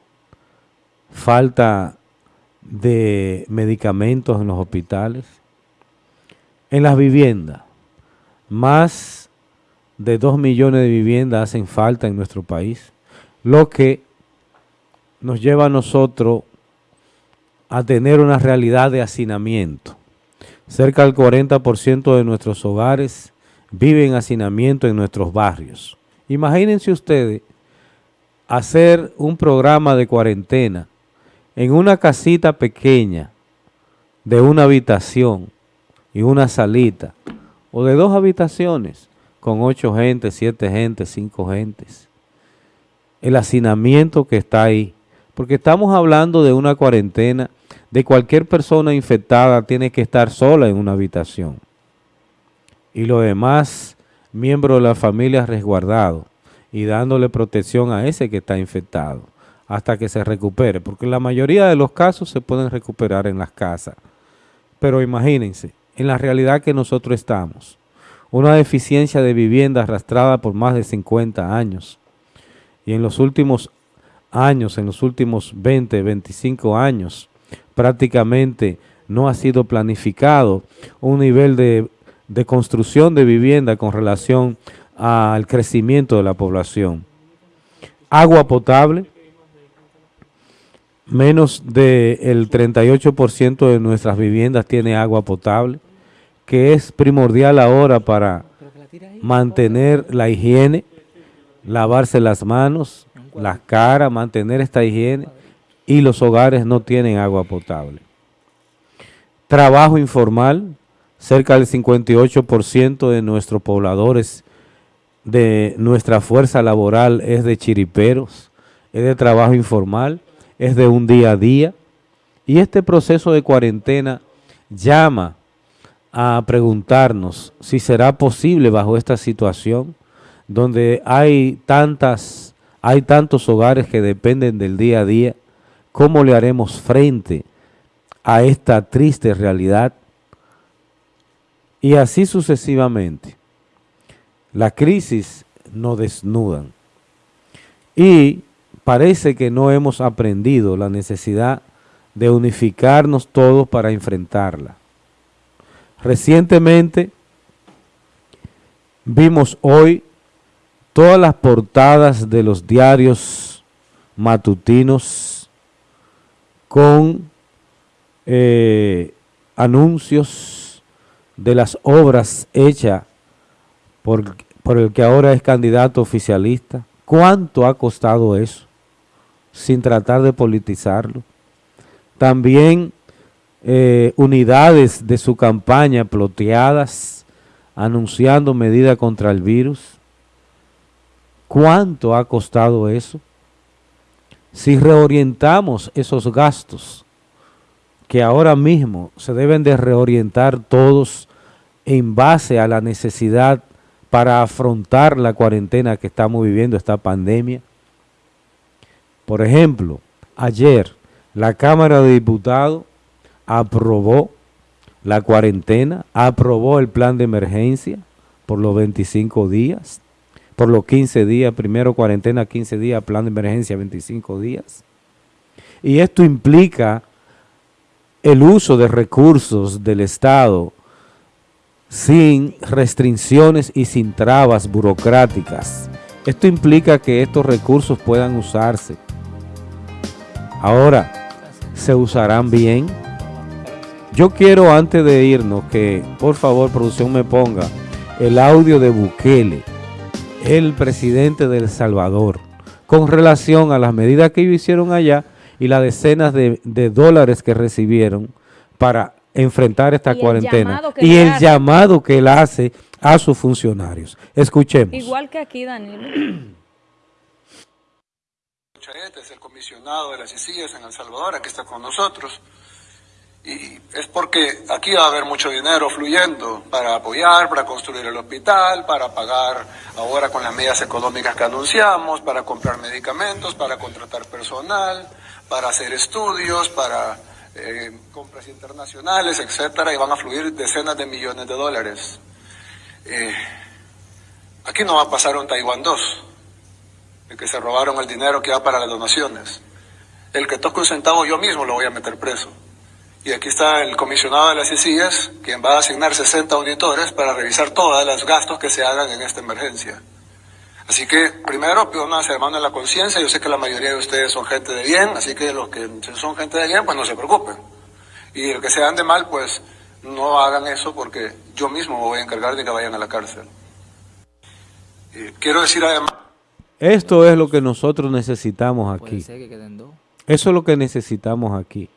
falta de medicamentos en los hospitales, en las viviendas. Más de 2 millones de viviendas hacen falta en nuestro país, lo que nos lleva a nosotros a tener una realidad de hacinamiento. Cerca del 40% de nuestros hogares vive en hacinamiento en nuestros barrios. Imagínense ustedes hacer un programa de cuarentena en una casita pequeña de una habitación y una salita, o de dos habitaciones con ocho gentes, siete gentes, cinco gentes. El hacinamiento que está ahí, porque estamos hablando de una cuarentena, de cualquier persona infectada tiene que estar sola en una habitación y los demás miembros de la familia resguardados y dándole protección a ese que está infectado hasta que se recupere, porque la mayoría de los casos se pueden recuperar en las casas. Pero imagínense, en la realidad que nosotros estamos, una deficiencia de vivienda arrastrada por más de 50 años, y en los últimos años, en los últimos 20, 25 años, prácticamente no ha sido planificado un nivel de de construcción de vivienda con relación al crecimiento de la población. Agua potable, menos del 38% de nuestras viviendas tiene agua potable, que es primordial ahora para mantener la higiene, lavarse las manos, las caras, mantener esta higiene, y los hogares no tienen agua potable. Trabajo informal, cerca del 58% de nuestros pobladores, de nuestra fuerza laboral es de chiriperos, es de trabajo informal, es de un día a día. Y este proceso de cuarentena llama a preguntarnos si será posible bajo esta situación, donde hay tantas, hay tantos hogares que dependen del día a día, ¿cómo le haremos frente a esta triste realidad? Y así sucesivamente. La crisis nos desnudan. Y parece que no hemos aprendido la necesidad de unificarnos todos para enfrentarla. Recientemente vimos hoy todas las portadas de los diarios matutinos con eh, anuncios de las obras hechas por, por el que ahora es candidato oficialista. ¿Cuánto ha costado eso? Sin tratar de politizarlo. También eh, unidades de su campaña ploteadas, anunciando medidas contra el virus. ¿Cuánto ha costado eso? Si reorientamos esos gastos que ahora mismo se deben de reorientar todos en base a la necesidad para afrontar la cuarentena que estamos viviendo, esta pandemia. Por ejemplo, ayer la Cámara de Diputados aprobó la cuarentena, aprobó el plan de emergencia por los 25 días, por los 15 días, primero cuarentena 15 días, plan de emergencia 25 días. Y esto implica el uso de recursos del Estado sin restricciones y sin trabas burocráticas. Esto implica que estos recursos puedan usarse. Ahora, ¿se usarán bien? Yo quiero antes de irnos que, por favor, producción me ponga el audio de Bukele, el presidente de El Salvador, con relación a las medidas que ellos hicieron allá y las decenas de, dólares que recibieron para enfrentar esta cuarentena y el llamado que él hace a sus funcionarios. Escuchemos. Igual que aquí, Daniel. Es el comisionado de las ICIES en El Salvador, aquí está con nosotros. Y es porque aquí va a haber mucho dinero fluyendo para apoyar, para construir el hospital, para pagar ahora con las medidas económicas que anunciamos, para comprar medicamentos, para contratar personal, para hacer estudios, para eh, compras internacionales, etcétera, y van a fluir decenas de millones de dólares. Eh, aquí no va a pasar un Taiwán 2, el que se robaron el dinero que va para las donaciones. El que toque un centavo yo mismo lo voy a meter preso. Y aquí está el comisionado de las ICIAS, quien va a asignar 60 auditores para revisar todos los gastos que se hagan en esta emergencia. Así que, primero, pido una semana en la conciencia. Yo sé que la mayoría de ustedes son gente de bien, así que los que son gente de bien, pues no se preocupen. Y los que sean de mal, pues no hagan eso porque yo mismo me voy a encargar de que vayan a la cárcel. quiero decir además... Esto es lo que nosotros necesitamos aquí. Eso es lo que necesitamos aquí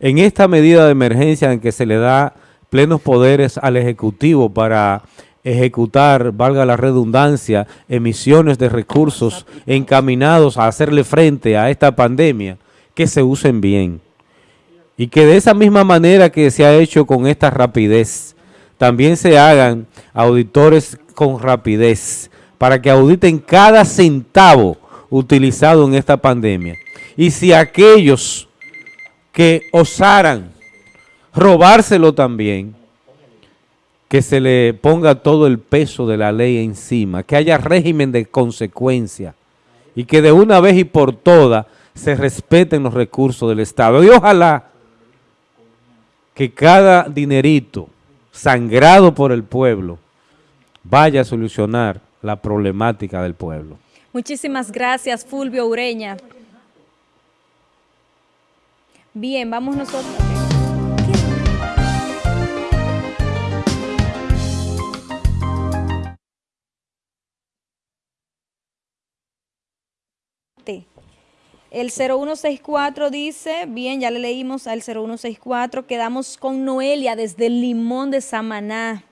en esta medida de emergencia en que se le da plenos poderes al Ejecutivo para ejecutar, valga la redundancia, emisiones de recursos encaminados a hacerle frente a esta pandemia, que se usen bien. Y que de esa misma manera que se ha hecho con esta rapidez, también se hagan auditores con rapidez, para que auditen cada centavo utilizado en esta pandemia. Y si aquellos que osaran robárselo también, que se le ponga todo el peso de la ley encima, que haya régimen de consecuencia y que de una vez y por todas se respeten los recursos del Estado. Y ojalá que cada dinerito sangrado por el pueblo vaya a solucionar la problemática del pueblo. Muchísimas gracias, Fulvio Ureña. Bien, vamos nosotros. El 0164 dice, bien, ya le leímos al 0164, quedamos con Noelia desde el Limón de Samaná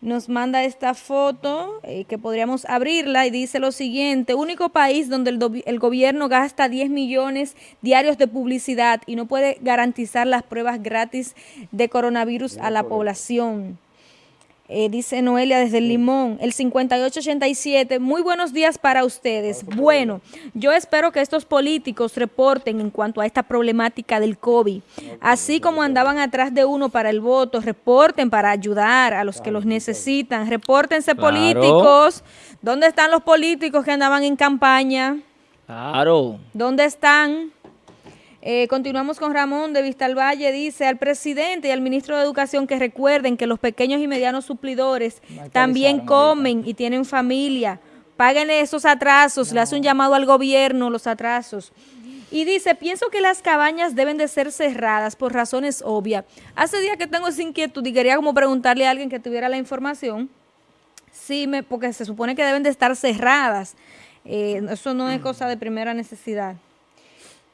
nos manda esta foto eh, que podríamos abrirla y dice lo siguiente, único país donde el, el, gobierno gasta 10 millones diarios de publicidad y no puede garantizar las pruebas gratis de coronavirus a la población. Eh, dice Noelia desde el Limón, el 5887, muy buenos días para ustedes. Bueno, yo espero que estos políticos reporten en cuanto a esta problemática del COVID, así como andaban atrás de uno para el voto, reporten para ayudar a los que los necesitan, repórtense políticos. ¿Dónde están los políticos que andaban en campaña? Claro. ¿Dónde están? Eh, continuamos con Ramón de Vistalvalle, dice al presidente y al ministro de Educación que recuerden que los pequeños y medianos suplidores también comen y tienen familia. Paguen esos atrasos, le hace un llamado al gobierno los atrasos. Y dice, pienso que las cabañas deben de ser cerradas por razones obvias. Hace días que tengo esa inquietud y quería como preguntarle a alguien que tuviera la información. Sí, me, porque se supone que deben de estar cerradas. Eh, eso no es cosa de primera necesidad.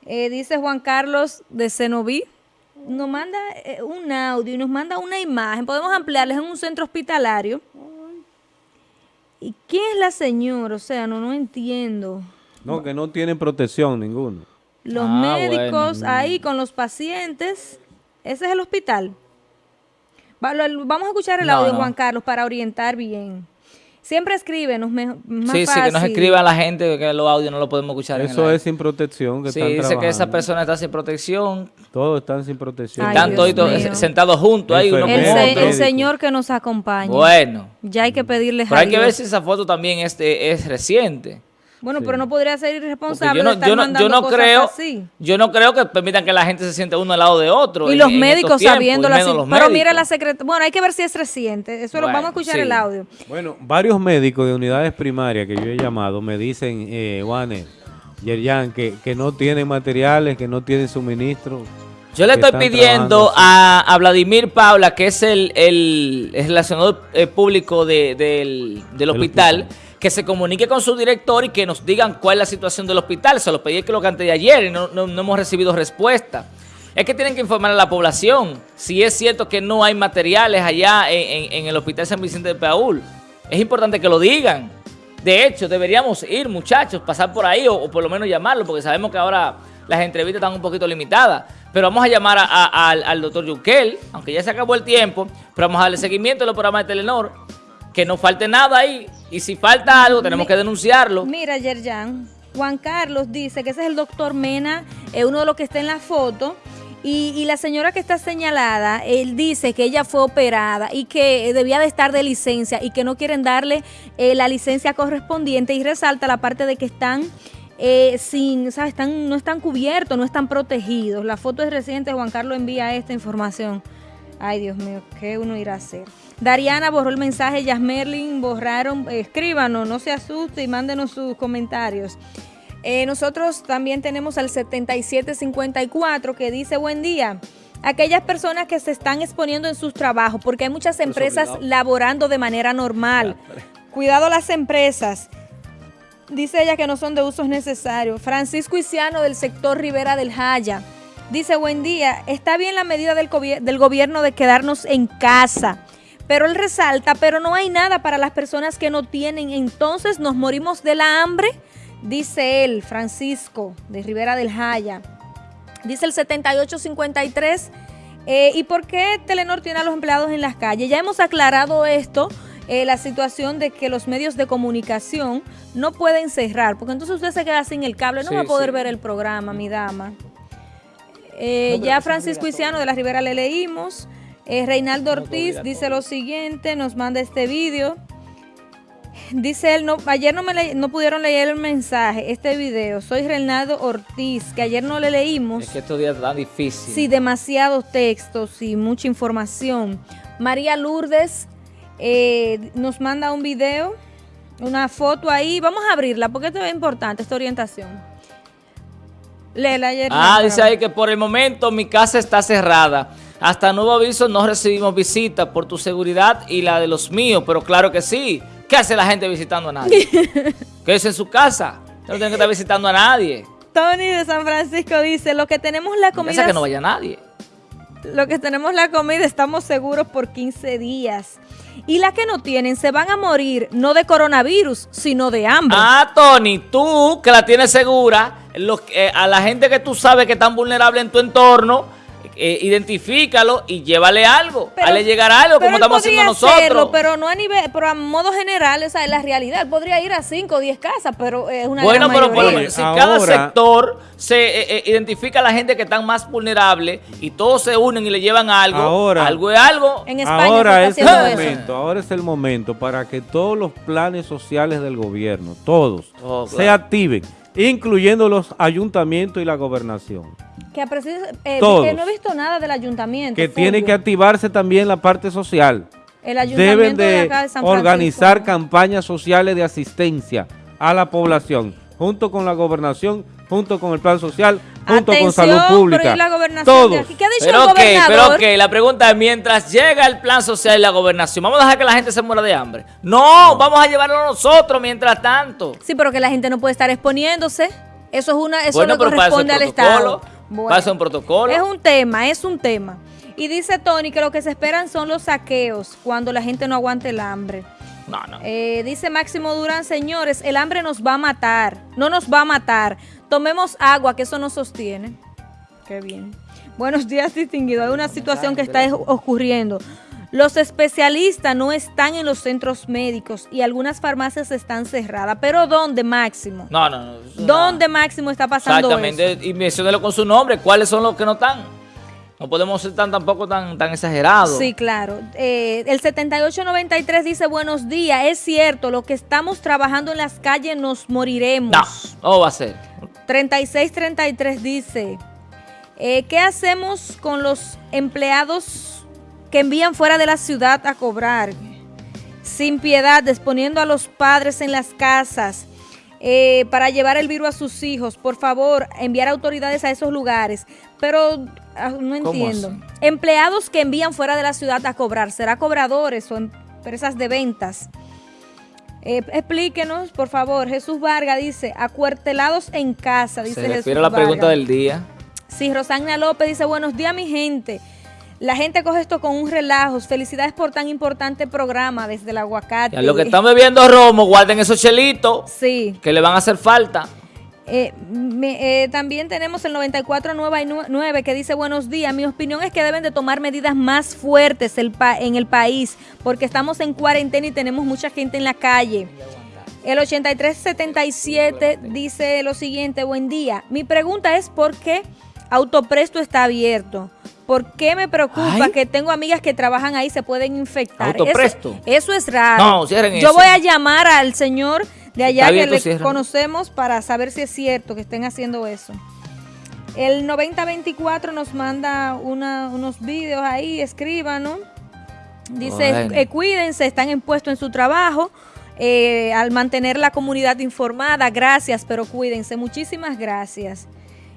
Eh, dice Juan Carlos de Cenoví, nos manda eh, un audio y nos manda una imagen. Podemos ampliarles en un centro hospitalario. ¿Y quién es la señora? O sea, no, no entiendo. No, que no tienen protección ninguno. Los ah, médicos ahí con los pacientes. Ese es el hospital. Vamos a escuchar el audio, Juan Carlos, para orientar bien. Siempre escríbenos, más Sí, sí, que nos escriban la gente, que los audios no lo podemos escuchar. Eso es sin protección. Que sí, dice que esa persona está sin protección. Todos están sin protección. están todos sentados juntos ahí. Uno el, el Señor que nos acompaña. Bueno. Ya hay que pedirle Pero hay que ver si esa foto también es, es reciente. Bueno, pero no podría ser irresponsable yo no, de estar yo no, creo, Yo no creo que permitan que la gente se siente uno al lado de otro. Y los médicos sabiendo la Pero mira la secretaria. Bueno, hay que ver si es reciente. Eso lo vamos a escuchar el audio. Bueno, varios médicos de unidades primarias que yo he llamado me dicen, eh, Juanes, Yerjan, que, que no tienen materiales, que no tienen suministro. Yo le estoy pidiendo a, Vladimir Paula, que es el, el, relacionador eh, público del, hospital que se comunique con su director y que nos digan cuál es la situación del hospital. Se lo pedí que lo cante de ayer y no, hemos recibido respuesta. Es que tienen que informar a la población si es cierto que no hay materiales allá en, el Hospital San Vicente de Paul. Es importante que lo digan. De hecho, deberíamos ir, muchachos, pasar por ahí o, por lo menos llamarlo, porque sabemos que ahora las entrevistas están un poquito limitadas. Pero vamos a llamar al, doctor Yukel, aunque ya se acabó el tiempo, pero vamos a darle seguimiento a los programas de Telenor que no falte nada ahí. Y si falta algo, tenemos que denunciarlo. Mira, Yerjan, Juan Carlos dice que ese es el doctor Mena, es uno de los que está en la foto. Y, la señora que está señalada, él dice que ella fue operada y que debía de estar de licencia y que no quieren darle eh, la licencia correspondiente y resalta la parte de que están eh, sin, ¿sabes? Están, no están cubiertos, no están protegidos. La foto es reciente, Juan Carlos envía esta información. Ay, Dios mío, ¿qué uno irá a hacer? Dariana borró el mensaje, Yasmerlin borraron, escríbanos, no se asuste y mándenos sus comentarios. Eh, nosotros también tenemos al 7754 que dice, buen día. Aquellas personas que se están exponiendo en sus trabajos, porque hay muchas empresas laborando de manera normal. Cuidado las empresas. Dice ella que no son de usos necesarios. Francisco Isiano del sector Rivera del Jaya. Dice, buen día, está bien la medida del, del gobierno de quedarnos en casa pero él resalta, pero no hay nada para las personas que no tienen, entonces nos morimos de la hambre, dice él, Francisco, de Rivera del Jaya. Dice el 7853, eh, ¿y por qué Telenor tiene a los empleados en las calles? Ya hemos aclarado esto, eh, la situación de que los medios de comunicación no pueden cerrar, porque entonces usted se queda sin el cable, no va a poder ver el programa, mi dama. Eh, ya Francisco Isiano de la Rivera le leímos. Eh, Reinaldo Ortiz dice lo siguiente, nos manda este vídeo. Dice él, no, ayer no, me no pudieron leer el mensaje, este video. Soy Reinaldo Ortiz, que ayer no le leímos. Es que estos días tan difícil. Sí, demasiados textos y mucha información. María Lourdes eh, nos manda un video, una foto ahí. Vamos a abrirla porque esto es importante, esta orientación. Léela ayer. Ah, dice ahí que por el momento mi casa está cerrada. Hasta nuevo aviso no recibimos visitas por tu seguridad y la de los míos, pero claro que sí. ¿Qué hace la gente visitando a nadie? es en su casa. No tienen que estar visitando a nadie. Tony de San Francisco dice, lo que tenemos la comida... Es que no vaya nadie. Lo que tenemos la comida estamos seguros por 15 días. Y las que no tienen se van a morir no de coronavirus, sino de hambre. Ah, Tony, tú que la tienes segura, eh, a la gente que tú sabes que están vulnerables en tu entorno, eh, identifícalo y llévale algo, pero, le llegar algo como estamos haciendo nosotros. pero no a nivel, pero a modo general, esa es la realidad. podría ir a 5 o 10 casas, pero es una Bueno, pero por lo menos, si cada sector se eh, eh, identifica a la gente que están más vulnerable y todos se unen y le llevan algo, ahora, algo es algo. En España ahora es el momento, ahora es el momento para que todos los planes sociales del gobierno, todos, oh, se activen, incluyendo los ayuntamientos y la gobernación. Que, eh, que no he visto nada del ayuntamiento. Que tiene que activarse también la parte social. El ayuntamiento Deben de, organizar campañas sociales de asistencia a la población, junto con la gobernación, junto con el plan social, junto con salud pública. Pero la gobernación ¿Qué ha dicho pero el gobernador? pero la pregunta es, mientras llega el plan social y la gobernación, ¿vamos a dejar que la gente se muera de hambre? No, vamos a llevarlo nosotros mientras tanto. Sí, pero que la gente no puede estar exponiéndose. Eso es una, eso no corresponde al Estado. Pasa un protocolo. Es un tema, es un tema. Y dice Tony que lo que se esperan son los saqueos cuando la gente no aguante el hambre. No, no. Eh, dice Máximo Durán, señores, el hambre nos va a matar, no nos va a matar. Tomemos agua, que eso nos sostiene. Qué bien. Buenos días, distinguido. Hay una situación que está ocurriendo. Los especialistas no están en los centros médicos y algunas farmacias están cerradas. ¿Pero dónde, Máximo? No, no, no. ¿Dónde, Máximo, está pasando Exactamente, y menciónelo con su nombre. ¿Cuáles son los que no están? No podemos ser tan tampoco tan, tan exagerados. Sí, claro. Eh, el 7893 dice, buenos días, es cierto, lo que estamos trabajando en las calles nos moriremos. No, no va a ser. 3633 dice, eh, ¿qué hacemos con los empleados que envían fuera de la ciudad a cobrar, sin piedad, disponiendo a los padres en las casas eh, para llevar el virus a sus hijos. Por favor, enviar autoridades a esos lugares. Pero ah, no entiendo. Empleados que envían fuera de la ciudad a cobrar, ¿será cobradores o empresas de ventas? Eh, explíquenos, por favor. Jesús Vargas dice, acuartelados en casa, dice Se refiere a la pregunta del día. Sí, Rosagna López dice, buenos días mi gente. La gente coge esto con un relajo. Felicidades por tan importante programa desde el aguacate. A lo que están bebiendo romo, guarden esos chelitos. Sí. Que le van a hacer falta. Eh, eh, también tenemos el 9499 que dice buenos días. Mi opinión es que deben de tomar medidas más fuertes en el país porque estamos en cuarentena y tenemos mucha gente en la calle. El 8377 dice lo siguiente, buen día. Mi pregunta es por qué Autopresto está abierto. ¿Por qué me preocupa que tengo amigas que trabajan ahí se pueden infectar? Autopresto. Eso, es raro. No, Yo voy a llamar al señor de allá que le conocemos para saber si es cierto que estén haciendo eso. El 9024 nos manda unos vídeos ahí, escríbanos. Dice, eh, cuídense, están impuestos en su trabajo. Eh, al mantener la comunidad informada, gracias, pero cuídense. Muchísimas gracias.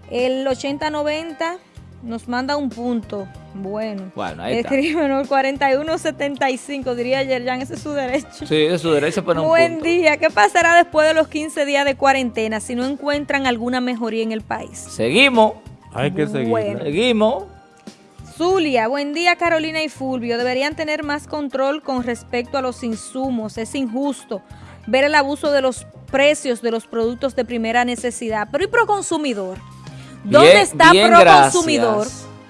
El 8090 nos manda un punto. Bueno, bueno ahí está. Escríbenos 4175, diría Yerjan, ese es su derecho. Sí, es su derecho, pero un Buen día. ¿Qué pasará después de los 15 días de cuarentena si no encuentran alguna mejoría en el país? Seguimos. Hay que seguir. Seguimos. Zulia, buen día Carolina y Fulvio. Deberían tener más control con respecto a los insumos. Es injusto ver el abuso de los precios de los productos de primera necesidad. Pero ¿y pro consumidor? ¿Dónde está pro consumidor?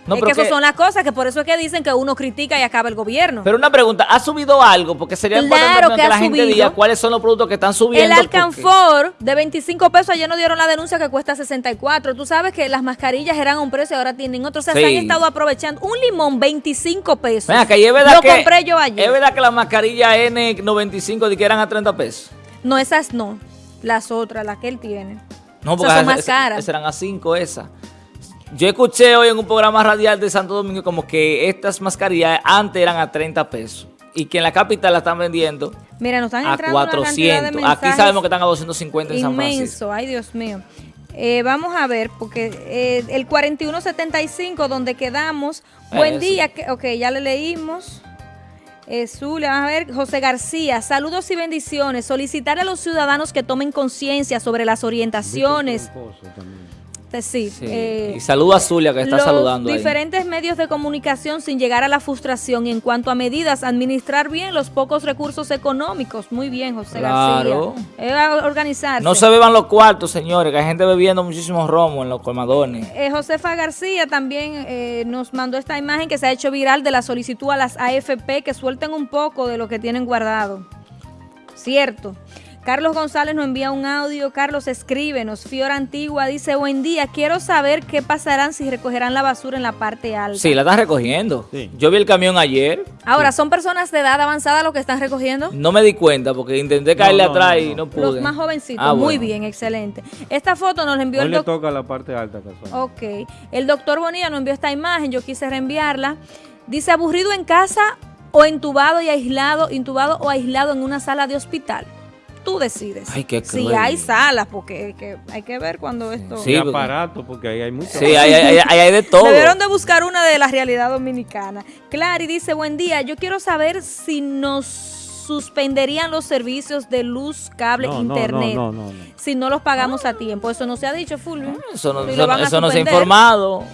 No, es que esas son las cosas que por eso es que dicen que uno critica y acaba el gobierno. Pero una pregunta, ¿ha subido algo? Porque sería claro que, la gente diga cuáles son los productos que están subiendo. El alcanfor de 25 pesos, ayer nos dieron la denuncia que cuesta 64. Tú sabes que las mascarillas eran a un precio y ahora tienen otro. O sea, se han estado aprovechando. Un limón, 25 pesos. Venga, que es verdad Lo compré yo ayer. ¿Es verdad que las mascarillas N95 que eran a 30 pesos? No, esas no. Las otras, las que él tiene. No, porque son más caras. Esas eran a 5 esas. Yo escuché hoy en un programa radial de Santo Domingo como que estas mascarillas antes eran a 30 pesos y que en la capital la están vendiendo Mira, nos están a 400. Aquí sabemos que están a 250 en San Francisco. Inmenso, ay Dios mío. Eh, vamos a ver, porque eh, el 4175 donde quedamos, buen día, que, ok, ya le leímos. Eh, a ver, José García, saludos y bendiciones. Solicitar a los ciudadanos que tomen conciencia sobre las orientaciones. Sí. Eh, y saludo a Zulia que está saludando. Diferentes medios de comunicación sin llegar a la frustración. En cuanto a medidas, administrar bien los pocos recursos económicos. Muy bien, José claro. García. organizarse. No se beban los cuartos, señores, que hay gente bebiendo muchísimos romos en los colmadones. Eh, Josefa García también eh, nos mandó esta imagen que se ha hecho viral de la solicitud a las AFP que suelten un poco de lo que tienen guardado. Cierto. Carlos González nos envía un audio. Carlos, escríbenos. Fiora Antigua dice, buen día, quiero saber qué pasarán si recogerán la basura en la parte alta. Sí, la están recogiendo. Yo vi el camión ayer. Ahora, ¿son personas de edad avanzada lo que están recogiendo? No me di cuenta porque intenté caerle atrás y no pude. Los más jovencitos. Ah, Muy bien, excelente. Esta foto nos la envió Hoy el le toca la parte alta. Ok. El doctor Bonilla nos envió esta imagen. Yo quise reenviarla. Dice, aburrido en casa o entubado y aislado, intubado o aislado en una sala de hospital tú decides. si hay salas, porque hay que ver cuando esto... Sí, aparato, porque ahí hay mucho. Sí, hay, hay, de todo. Debieron de buscar una de la realidad dominicana. Clary dice, buen día, yo quiero saber si nos suspenderían los servicios de luz, cable, internet, no, no, si no los pagamos a tiempo. Eso no se ha dicho, Fulvio. Eso no, eso, no se ha informado.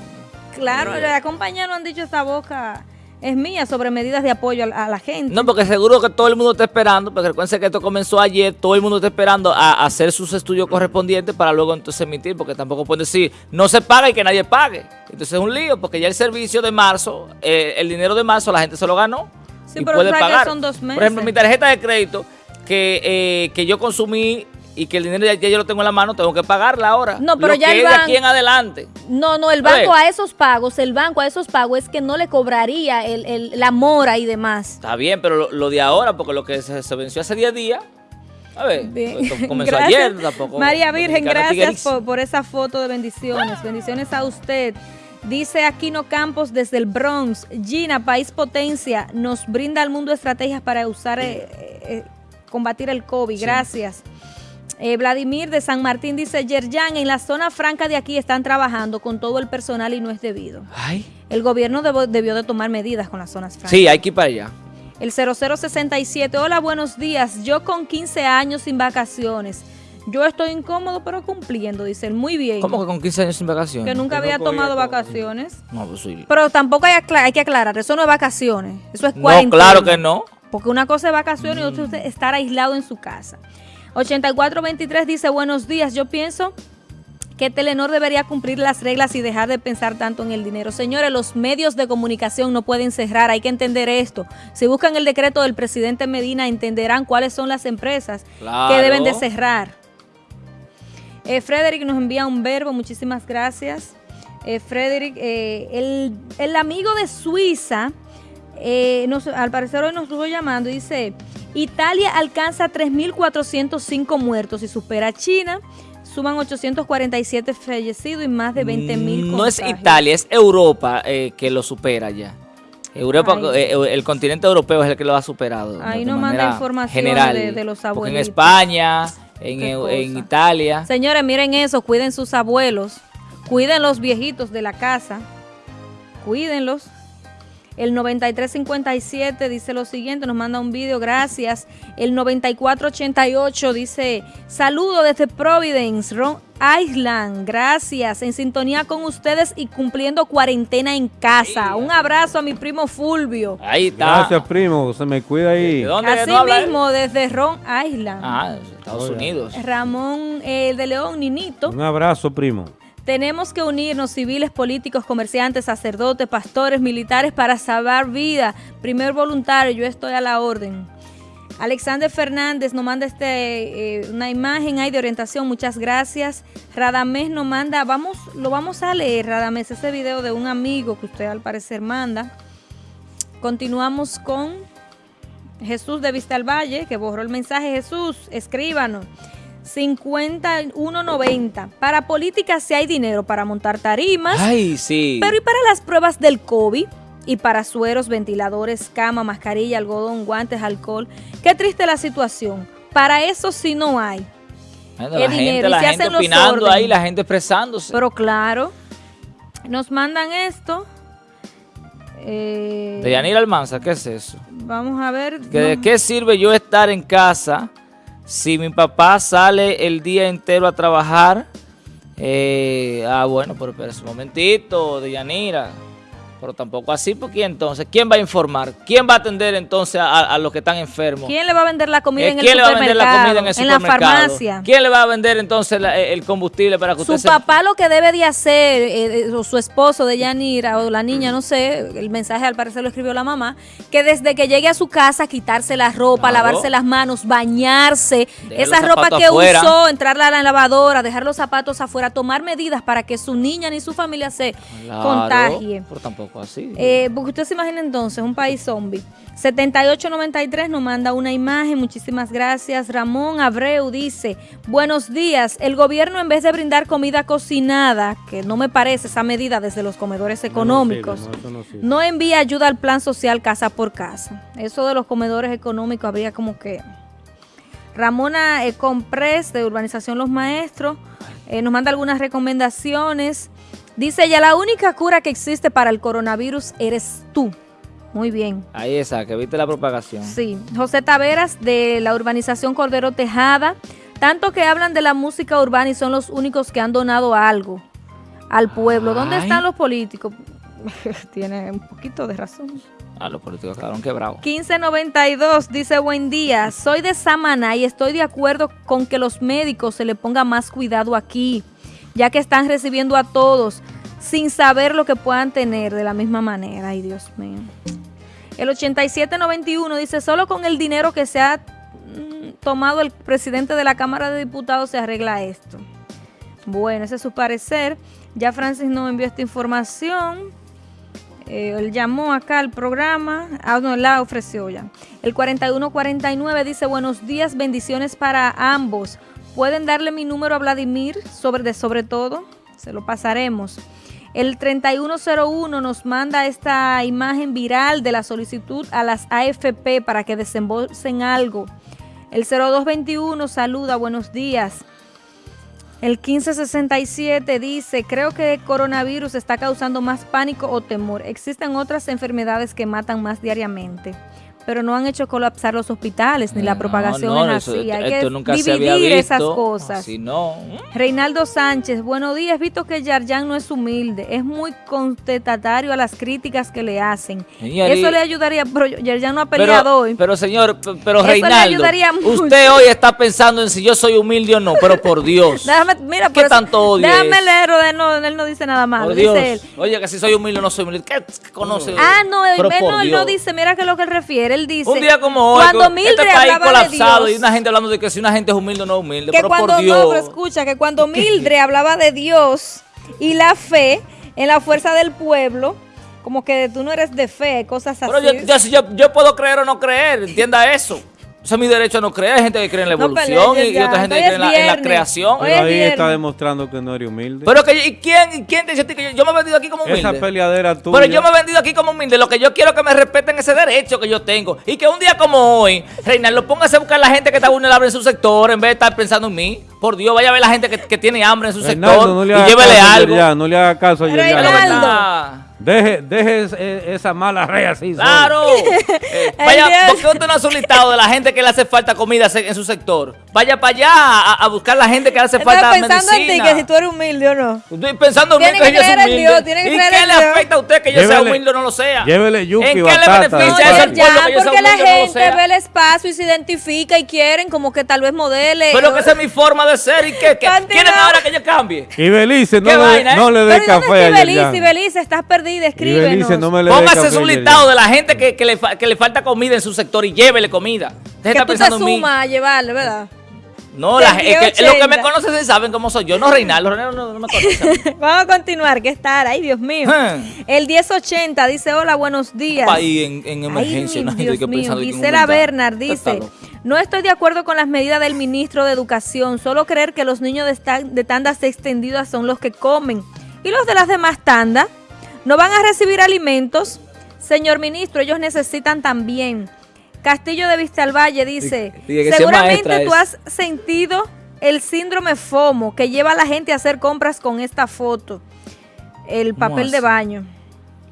Claro, la compañía no han dicho esta boca es mía sobre medidas de apoyo a, la gente. No, porque seguro que todo el mundo está esperando, porque recuerden que esto comenzó ayer, todo el mundo está esperando a, hacer sus estudios correspondientes para luego entonces emitir, porque tampoco pueden decir, no se paga y que nadie pague. Entonces es un lío, porque ya el servicio de marzo, eh, el dinero de marzo la gente se lo ganó. y puede pagar. Son dos meses. Por ejemplo, mi tarjeta de crédito que, eh, que yo consumí y que el dinero ya, yo lo tengo en la mano, tengo que pagarla ahora. No, pero ya el banco, de aquí en adelante. No, no, el banco a esos pagos, el banco a esos pagos es que no le cobraría el, la mora y demás. Está bien, pero lo, de ahora, porque lo que se, venció hace 10 días, a ver, comenzó ayer tampoco. María Virgen, gracias por, por, esa foto de bendiciones. Bendiciones a usted. Dice Aquino Campos desde el Bronx, Gina, país potencia, nos brinda al mundo estrategias para usar, eh, eh, combatir el COVID. Gracias. Eh, Vladimir de San Martín dice, Yerjan, en la zona franca de aquí están trabajando con todo el personal y no es debido. El gobierno debió de tomar medidas con las zonas francas. Sí, hay que ir para allá. El 0067, hola, buenos días. Yo con 15 años sin vacaciones. Yo estoy incómodo, pero cumpliendo, dice él. Muy bien. ¿Cómo que con 15 años sin vacaciones? Que nunca había tomado vacaciones. No, pues sí. Pero tampoco hay, hay, que aclarar, eso no es vacaciones, eso es cuarentena. No, claro que no. Porque una cosa es vacaciones y otra es estar aislado en su casa. 8423 dice, buenos días, yo pienso que Telenor debería cumplir las reglas y dejar de pensar tanto en el dinero. Señores, los medios de comunicación no pueden cerrar, hay que entender esto. Si buscan el decreto del presidente Medina, entenderán cuáles son las empresas que deben de cerrar. Eh, Frederick nos envía un verbo, muchísimas gracias. Eh, Frederick, eh, el, el, amigo de Suiza, eh, al parecer hoy nos estuvo llamando, dice... Italia alcanza 3.405 muertos y supera a China. Suman 847 fallecidos y más de 20.000 No es Italia, es Europa eh, que lo supera ya. Europa, eh, el continente europeo es el que lo ha superado. Ahí no manda información de, los abuelos. En España, en, en Italia. Señores, miren eso, cuiden sus abuelos, cuiden los viejitos de la casa, cuídenlos. El 9357 dice lo siguiente, nos manda un vídeo, gracias. El 9488 dice, saludo desde Providence, Ron Island, gracias. En sintonía con ustedes y cumpliendo cuarentena en casa. Un abrazo a mi primo Fulvio. Ahí está. Gracias, primo, se me cuida ahí. ¿De dónde Así mismo, desde Ron Island. Ah, Estados Unidos. Ramón eh, de León, Ninito. Un abrazo, primo. Tenemos que unirnos civiles, políticos, comerciantes, sacerdotes, pastores, militares para salvar vida. Primer voluntario, yo estoy a la orden. Alexander Fernández nos manda este, eh, una imagen ahí de orientación, muchas gracias. Radamés nos manda, vamos, lo vamos a leer, Radamés, ese video de un amigo que usted al parecer manda. Continuamos con Jesús de Vista al Valle, que borró el mensaje. Jesús, escríbanos. 51.90. Para política si hay dinero para montar tarimas. Ay, sí. Pero ¿y para las pruebas del COVID? Y para sueros, ventiladores, cama, mascarilla, algodón, guantes, alcohol. Qué triste la situación. Para eso sí no hay. la dinero. Gente, la gente opinando ahí, la gente expresándose. Pero claro, nos mandan esto. Eh, de Yanir Almanza, ¿qué es eso? Vamos a ver. ¿De qué sirve yo estar en casa si mi papá sale el día entero a trabajar, eh, ah, bueno, pero espera un momentito, Deyanira pero tampoco así, porque entonces, ¿quién va a informar? ¿Quién va a atender entonces a, los que están enfermos? ¿Quién le va a vender la comida eh, en el supermercado? ¿Quién le va a vender la comida en el supermercado? En la farmacia. ¿Quién le va a vender entonces el combustible para que su usted Su papá lo que debe de hacer, eh, eh, o su esposo de Yanira, o la niña, no sé, el mensaje al parecer lo escribió la mamá, que desde que llegue a su casa, quitarse la ropa, lavarse las manos, bañarse, esa ropa que usó, entrarla a la lavadora, dejar los zapatos afuera, tomar medidas para que su niña ni su familia se contagie. Pero tampoco así. Eh, porque usted se imagina entonces un país zombie. 7893 nos manda una imagen, muchísimas gracias. Ramón Abreu dice, buenos días, el gobierno en vez de brindar comida cocinada, que no me parece esa medida desde los comedores económicos, no, envía ayuda al plan social casa por casa. Eso de los comedores económicos habría como que... Ramona eh, Compres de Urbanización Los Maestros eh, nos manda algunas recomendaciones. Dice ella, la única cura que existe para el coronavirus eres tú. Muy bien. Ahí está, que viste la propagación. Sí. José Taveras de la urbanización Cordero Tejada. Tanto que hablan de la música urbana y son los únicos que han donado algo al pueblo. ¿Dónde están los políticos? Tiene un poquito de razón. Ah, los políticos quedaron quebrados. 1592 dice, buen día, soy de Samaná y estoy de acuerdo con que los médicos se le ponga más cuidado aquí ya que están recibiendo a todos sin saber lo que puedan tener de la misma manera. Ay, Dios mío. El 8791 dice, solo con el dinero que se ha mm, tomado el presidente de la Cámara de Diputados se arregla esto. Bueno, ese es su parecer. Ya Francis nos envió esta información. Eh, él llamó acá al programa. Ah, no, la ofreció ya. El 4149 dice, buenos días, bendiciones para ambos. ¿Pueden darle mi número a Vladimir sobre, de sobre todo? Se lo pasaremos. El 3101 nos manda esta imagen viral de la solicitud a las AFP para que desembolsen algo. El 0221 saluda, buenos días. El 1567 dice, creo que el coronavirus está causando más pánico o temor. Existen otras enfermedades que matan más diariamente pero no han hecho colapsar los hospitales, ni la propagación es así. Hay que dividir esas cosas. no. Reinaldo Sánchez, buenos días. Visto que Yarjan no es humilde, es muy contestatario a las críticas que le hacen. Eso le ayudaría, pero Yarjan no ha peleado hoy. Pero señor, pero Reinaldo, usted hoy está pensando en si yo soy humilde o no, pero por Dios. déjame, mira, ¿Qué tanto odio Déjame leer, él no, él no dice nada. Dice él. Oye, que si soy humilde o no soy humilde. ¿Qué conoce? Ah, no, él, no, él no dice, mira que es lo que él refiere él dice... Un día como hoy, cuando Mildred este país colapsado y una gente hablando de que si una gente es humilde o no humilde, que pero cuando, por Dios. No, pero escucha, que cuando Mildred hablaba de Dios y la fe en la fuerza del pueblo, como que tú no eres de fe, cosas así. Pero yo, yo, yo puedo creer o no creer, entienda eso. Eso es mi derecho a no creer. Hay gente que cree en la evolución y, otra gente que cree en la, creación. Pero ahí está demostrando que no eres humilde. Pero que, ¿y quién, quién te dice que yo, yo, me he vendido aquí como humilde? Esa peleadera tuya. Pero yo me he vendido aquí como humilde. Lo que yo quiero es que me respeten ese derecho que yo tengo. Y que un día como hoy, Reinaldo, póngase a buscar a la gente que está vulnerable en su sector en vez de estar pensando en mí. Por Dios, vaya a ver la gente que, que tiene hambre en su sector y llévele algo. Ya, no le haga caso a Reinaldo. Deje, deje esa mala rea así. Claro. eh, vaya, ¿por qué usted no hace un listado de la gente que le hace falta comida en su sector? Vaya para allá a, buscar la gente que le hace falta medicina. pensando en ti, que si tú eres humilde o no. Estoy pensando en mí que, yo soy humilde. Dios, ¿Y qué le afecta a usted que yo sea humilde o no lo sea? Llévele yuki ¿En qué le beneficia a ese pueblo que yo sea humilde porque la gente ve el espacio y se identifica y quieren como que tal vez modele. Pero que esa es mi forma de ser y que, quieren ahora que yo cambie. Y Belice, no, le, no le dé café a Belice, Belice, estás perdida, escríbenos. Póngase un listado de la gente que, que, le, que le falta comida en su sector y llévele comida. Deje que tú te sumas a llevarle, ¿verdad? No, la, es que, los que me conocen saben cómo soy yo, no Reinaldo, Reinaldo no, me conoce. Vamos a continuar, que estar, ay Dios mío. El 1080 dice, hola, buenos días. Ahí en, en emergencia, ay, Dios que mío. Gisela Bernard dice, no estoy de acuerdo con las medidas del ministro de Educación, solo creer que los niños de, de tandas extendidas son los que comen. ¿Y los de las demás tandas? No van a recibir alimentos. Señor ministro, ellos necesitan también. Castillo de Vista al Valle dice, seguramente tú has sentido el síndrome FOMO que lleva a la gente a hacer compras con esta foto. El papel de baño.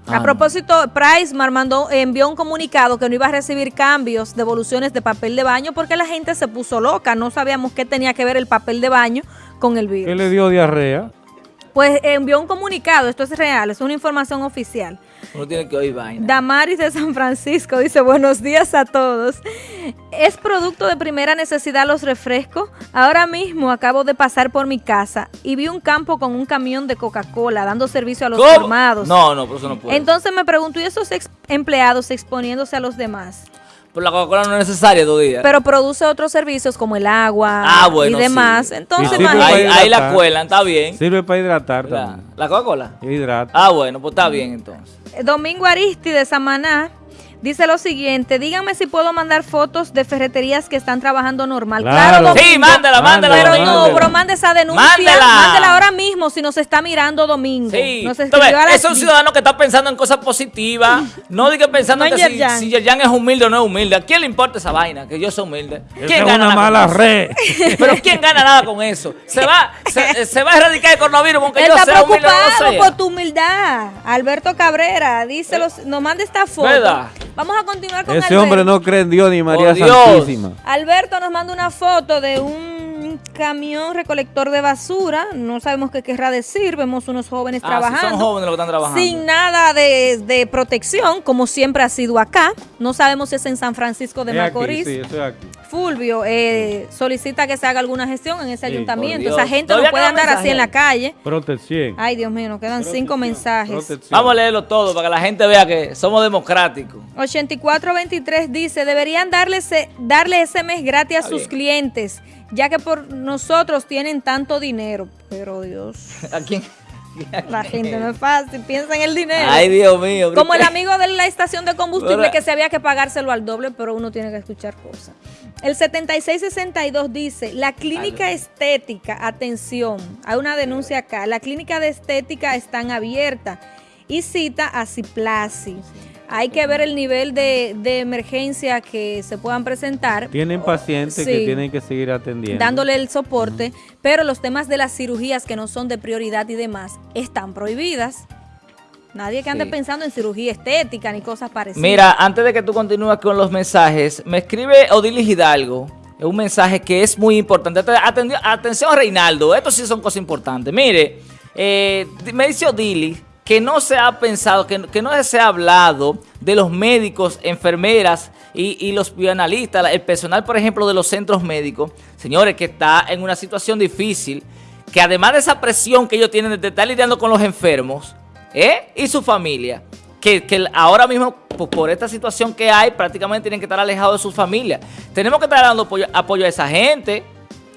a ah, propósito, Price mandó, envió un comunicado que no iba a recibir cambios, devoluciones de papel de baño porque la gente se puso loca. No sabíamos qué tenía que ver el papel de baño con el virus. ¿Qué le dio diarrea? Pues envió un comunicado, esto es real, es una información oficial. Uno tiene que oír vaina. Damaris de San Francisco dice, buenos días a todos. ¿Es producto de primera necesidad los refrescos? Ahora mismo acabo de pasar por mi casa y vi un campo con un camión de Coca-Cola dando servicio a los formados. No, no, por eso no puedo. Entonces me pregunto, ¿y esos empleados exponiéndose a los demás? Pero la Coca-Cola no es necesaria todavía. Pero produce otros servicios como el agua ah, y demás. Entonces, ahí, la cuelan, está bien. Sirve para hidratar. ¿La Coca-Cola? Hidrata. Ah, bueno, pues está bien entonces. Domingo Aristi de Samaná Dice lo siguiente, díganme si puedo mandar fotos de ferreterías que están trabajando normal. Claro, sí, mándela, mándela. Pero no, pero mande esa denuncia. Mándela. mándela ahora mismo si nos está mirando Domingo. Sí. es un ciudadano que está pensando en cosas positivas. no diga pensando en que si, Yerjan es humilde o no es humilde. ¿A quién le importa esa vaina? Que yo soy humilde. ¿Quién gana una mala red. pero ¿quién gana nada con eso? Se va, se, va a erradicar el coronavirus aunque yo sea humilde o no sea. por tu humildad. Alberto Cabrera, dice, nos manda esta foto. ¿Verdad? Vamos a continuar con Ese hombre no cree en Dios ni María Santísima. Alberto nos manda una foto de un camión recolector de basura. No sabemos qué querrá decir. Vemos unos jóvenes ah, trabajando. son jóvenes los que están trabajando. Sin nada de, protección, como siempre ha sido acá. No sabemos si es en San Francisco de Macorís. sí, estoy aquí. Fulvio eh, solicita que se haga alguna gestión en ese ayuntamiento. Esa gente no puede andar así en la calle. Protección. Ay, Dios mío, nos quedan cinco mensajes. Vamos a leerlo todo para que la gente vea que somos democráticos. 8423 dice, deberían darle ese, darle ese mes gratis a sus clientes, ya que por nosotros tienen tanto dinero. Pero Dios. ¿A quién? La gente no es fácil, piensa en el dinero. Ay, Dios mío. Como el amigo de la estación de combustible que se había que pagárselo al doble, pero uno tiene que escuchar cosas. El 7662 dice, la clínica estética, atención, hay una denuncia acá, la clínica de estética están abierta y cita a Ciplasi. Hay que ver el nivel de, emergencia que se puedan presentar. Tienen pacientes que tienen que seguir atendiendo. Dándole el soporte, pero los temas de las cirugías que no son de prioridad y demás están prohibidas. Nadie que ande pensando en cirugía estética ni cosas parecidas. Mira, antes de que tú continúes con los mensajes, me escribe Odilis Hidalgo un mensaje que es muy importante. atención, Reinaldo, esto sí son cosas importantes. Mire, eh, me dice Odilis que no se ha pensado, que, no se ha hablado de los médicos, enfermeras y, los bioanalistas, el personal, por ejemplo, de los centros médicos, señores, que está en una situación difícil, que además de esa presión que ellos tienen de estar lidiando con los enfermos ¿eh? y su familia, que, ahora mismo, por, esta situación que hay, prácticamente tienen que estar alejados de su familia. Tenemos que estar dando apoyo, a esa gente,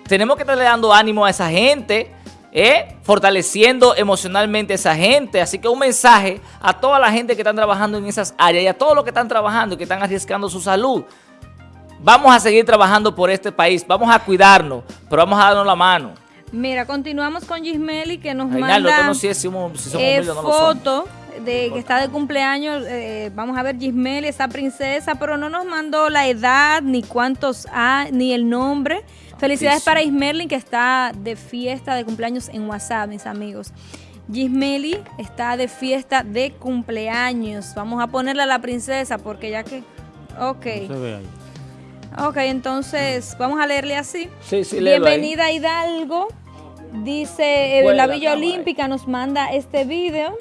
tenemos que estar dando ánimo a esa gente, ¿eh? fortaleciendo emocionalmente a esa gente. Así que un mensaje a toda la gente que están trabajando en esas áreas y a todos los que están trabajando y que están arriesgando su salud. Vamos a seguir trabajando por este país, vamos a cuidarnos, pero vamos a darnos la mano. Mira, continuamos con Gismeli que nos manda no si somos, eh, foto de que está de cumpleaños. Eh, vamos a ver Gismeli, esa princesa, pero no nos mandó la edad, ni cuántos ha, ni el nombre. Felicidades para Ismerlin que está de fiesta de cumpleaños en WhatsApp, mis amigos. Gismeli está de fiesta de cumpleaños. Vamos a ponerle a la princesa porque ya que... Ok. Ok, entonces vamos a leerle así. Sí, sí, Bienvenida Hidalgo. Dice eh, la Villa Olímpica nos manda este video.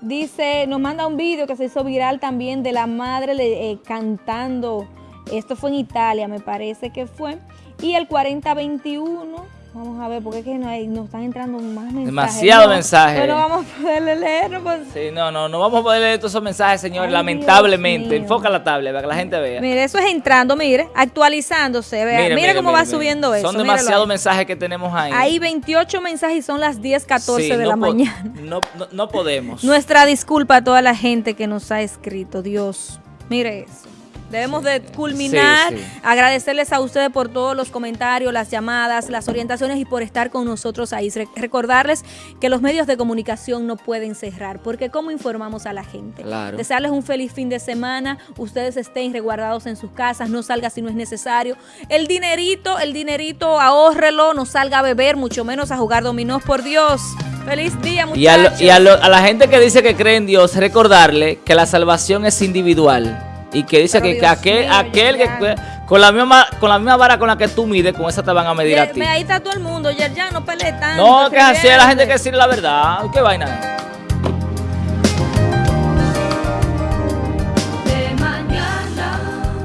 Dice, nos manda un video que se hizo viral también de la madre eh, cantando esto fue en Italia, me parece que fue. Y el 4021, vamos a ver, porque es que no hay, nos están entrando más mensajes. Demasiado mensajes. Pero vamos a poder leer. Pues. Sí, no, no, no vamos a poder leer todos esos mensajes, señor, lamentablemente. Enfoca la tablet para que la gente vea. Mire, eso es entrando, mire, actualizándose. Vea, mire, cómo va subiendo eso. Son demasiados mensajes que tenemos ahí. Hay 28 mensajes y son las 10, 14 de la mañana. No, no, no podemos. Nuestra disculpa a toda la gente que nos ha escrito, Dios. Mire eso. Debemos de culminar, agradecerles a ustedes por todos los comentarios, las llamadas, las orientaciones y por estar con nosotros ahí. Recordarles que los medios de comunicación no pueden cerrar, porque ¿cómo informamos a la gente? Desearles un feliz fin de semana, ustedes estén resguardados en sus casas, no salga si no es necesario. El dinerito, el dinerito, ahórrelo, no salga a beber, mucho menos a jugar dominó, por Dios. Feliz día, muchachos. Y, a, a la gente que dice que cree en Dios, recordarle que la salvación es individual y que dice que, aquel, aquel que con la misma con la misma vara con la que tú mides, con esa te van a medir a ti. Ahí está todo el mundo, ya, ya no pelees tanto. No, que así es la gente que decir la verdad. ¿Qué vaina?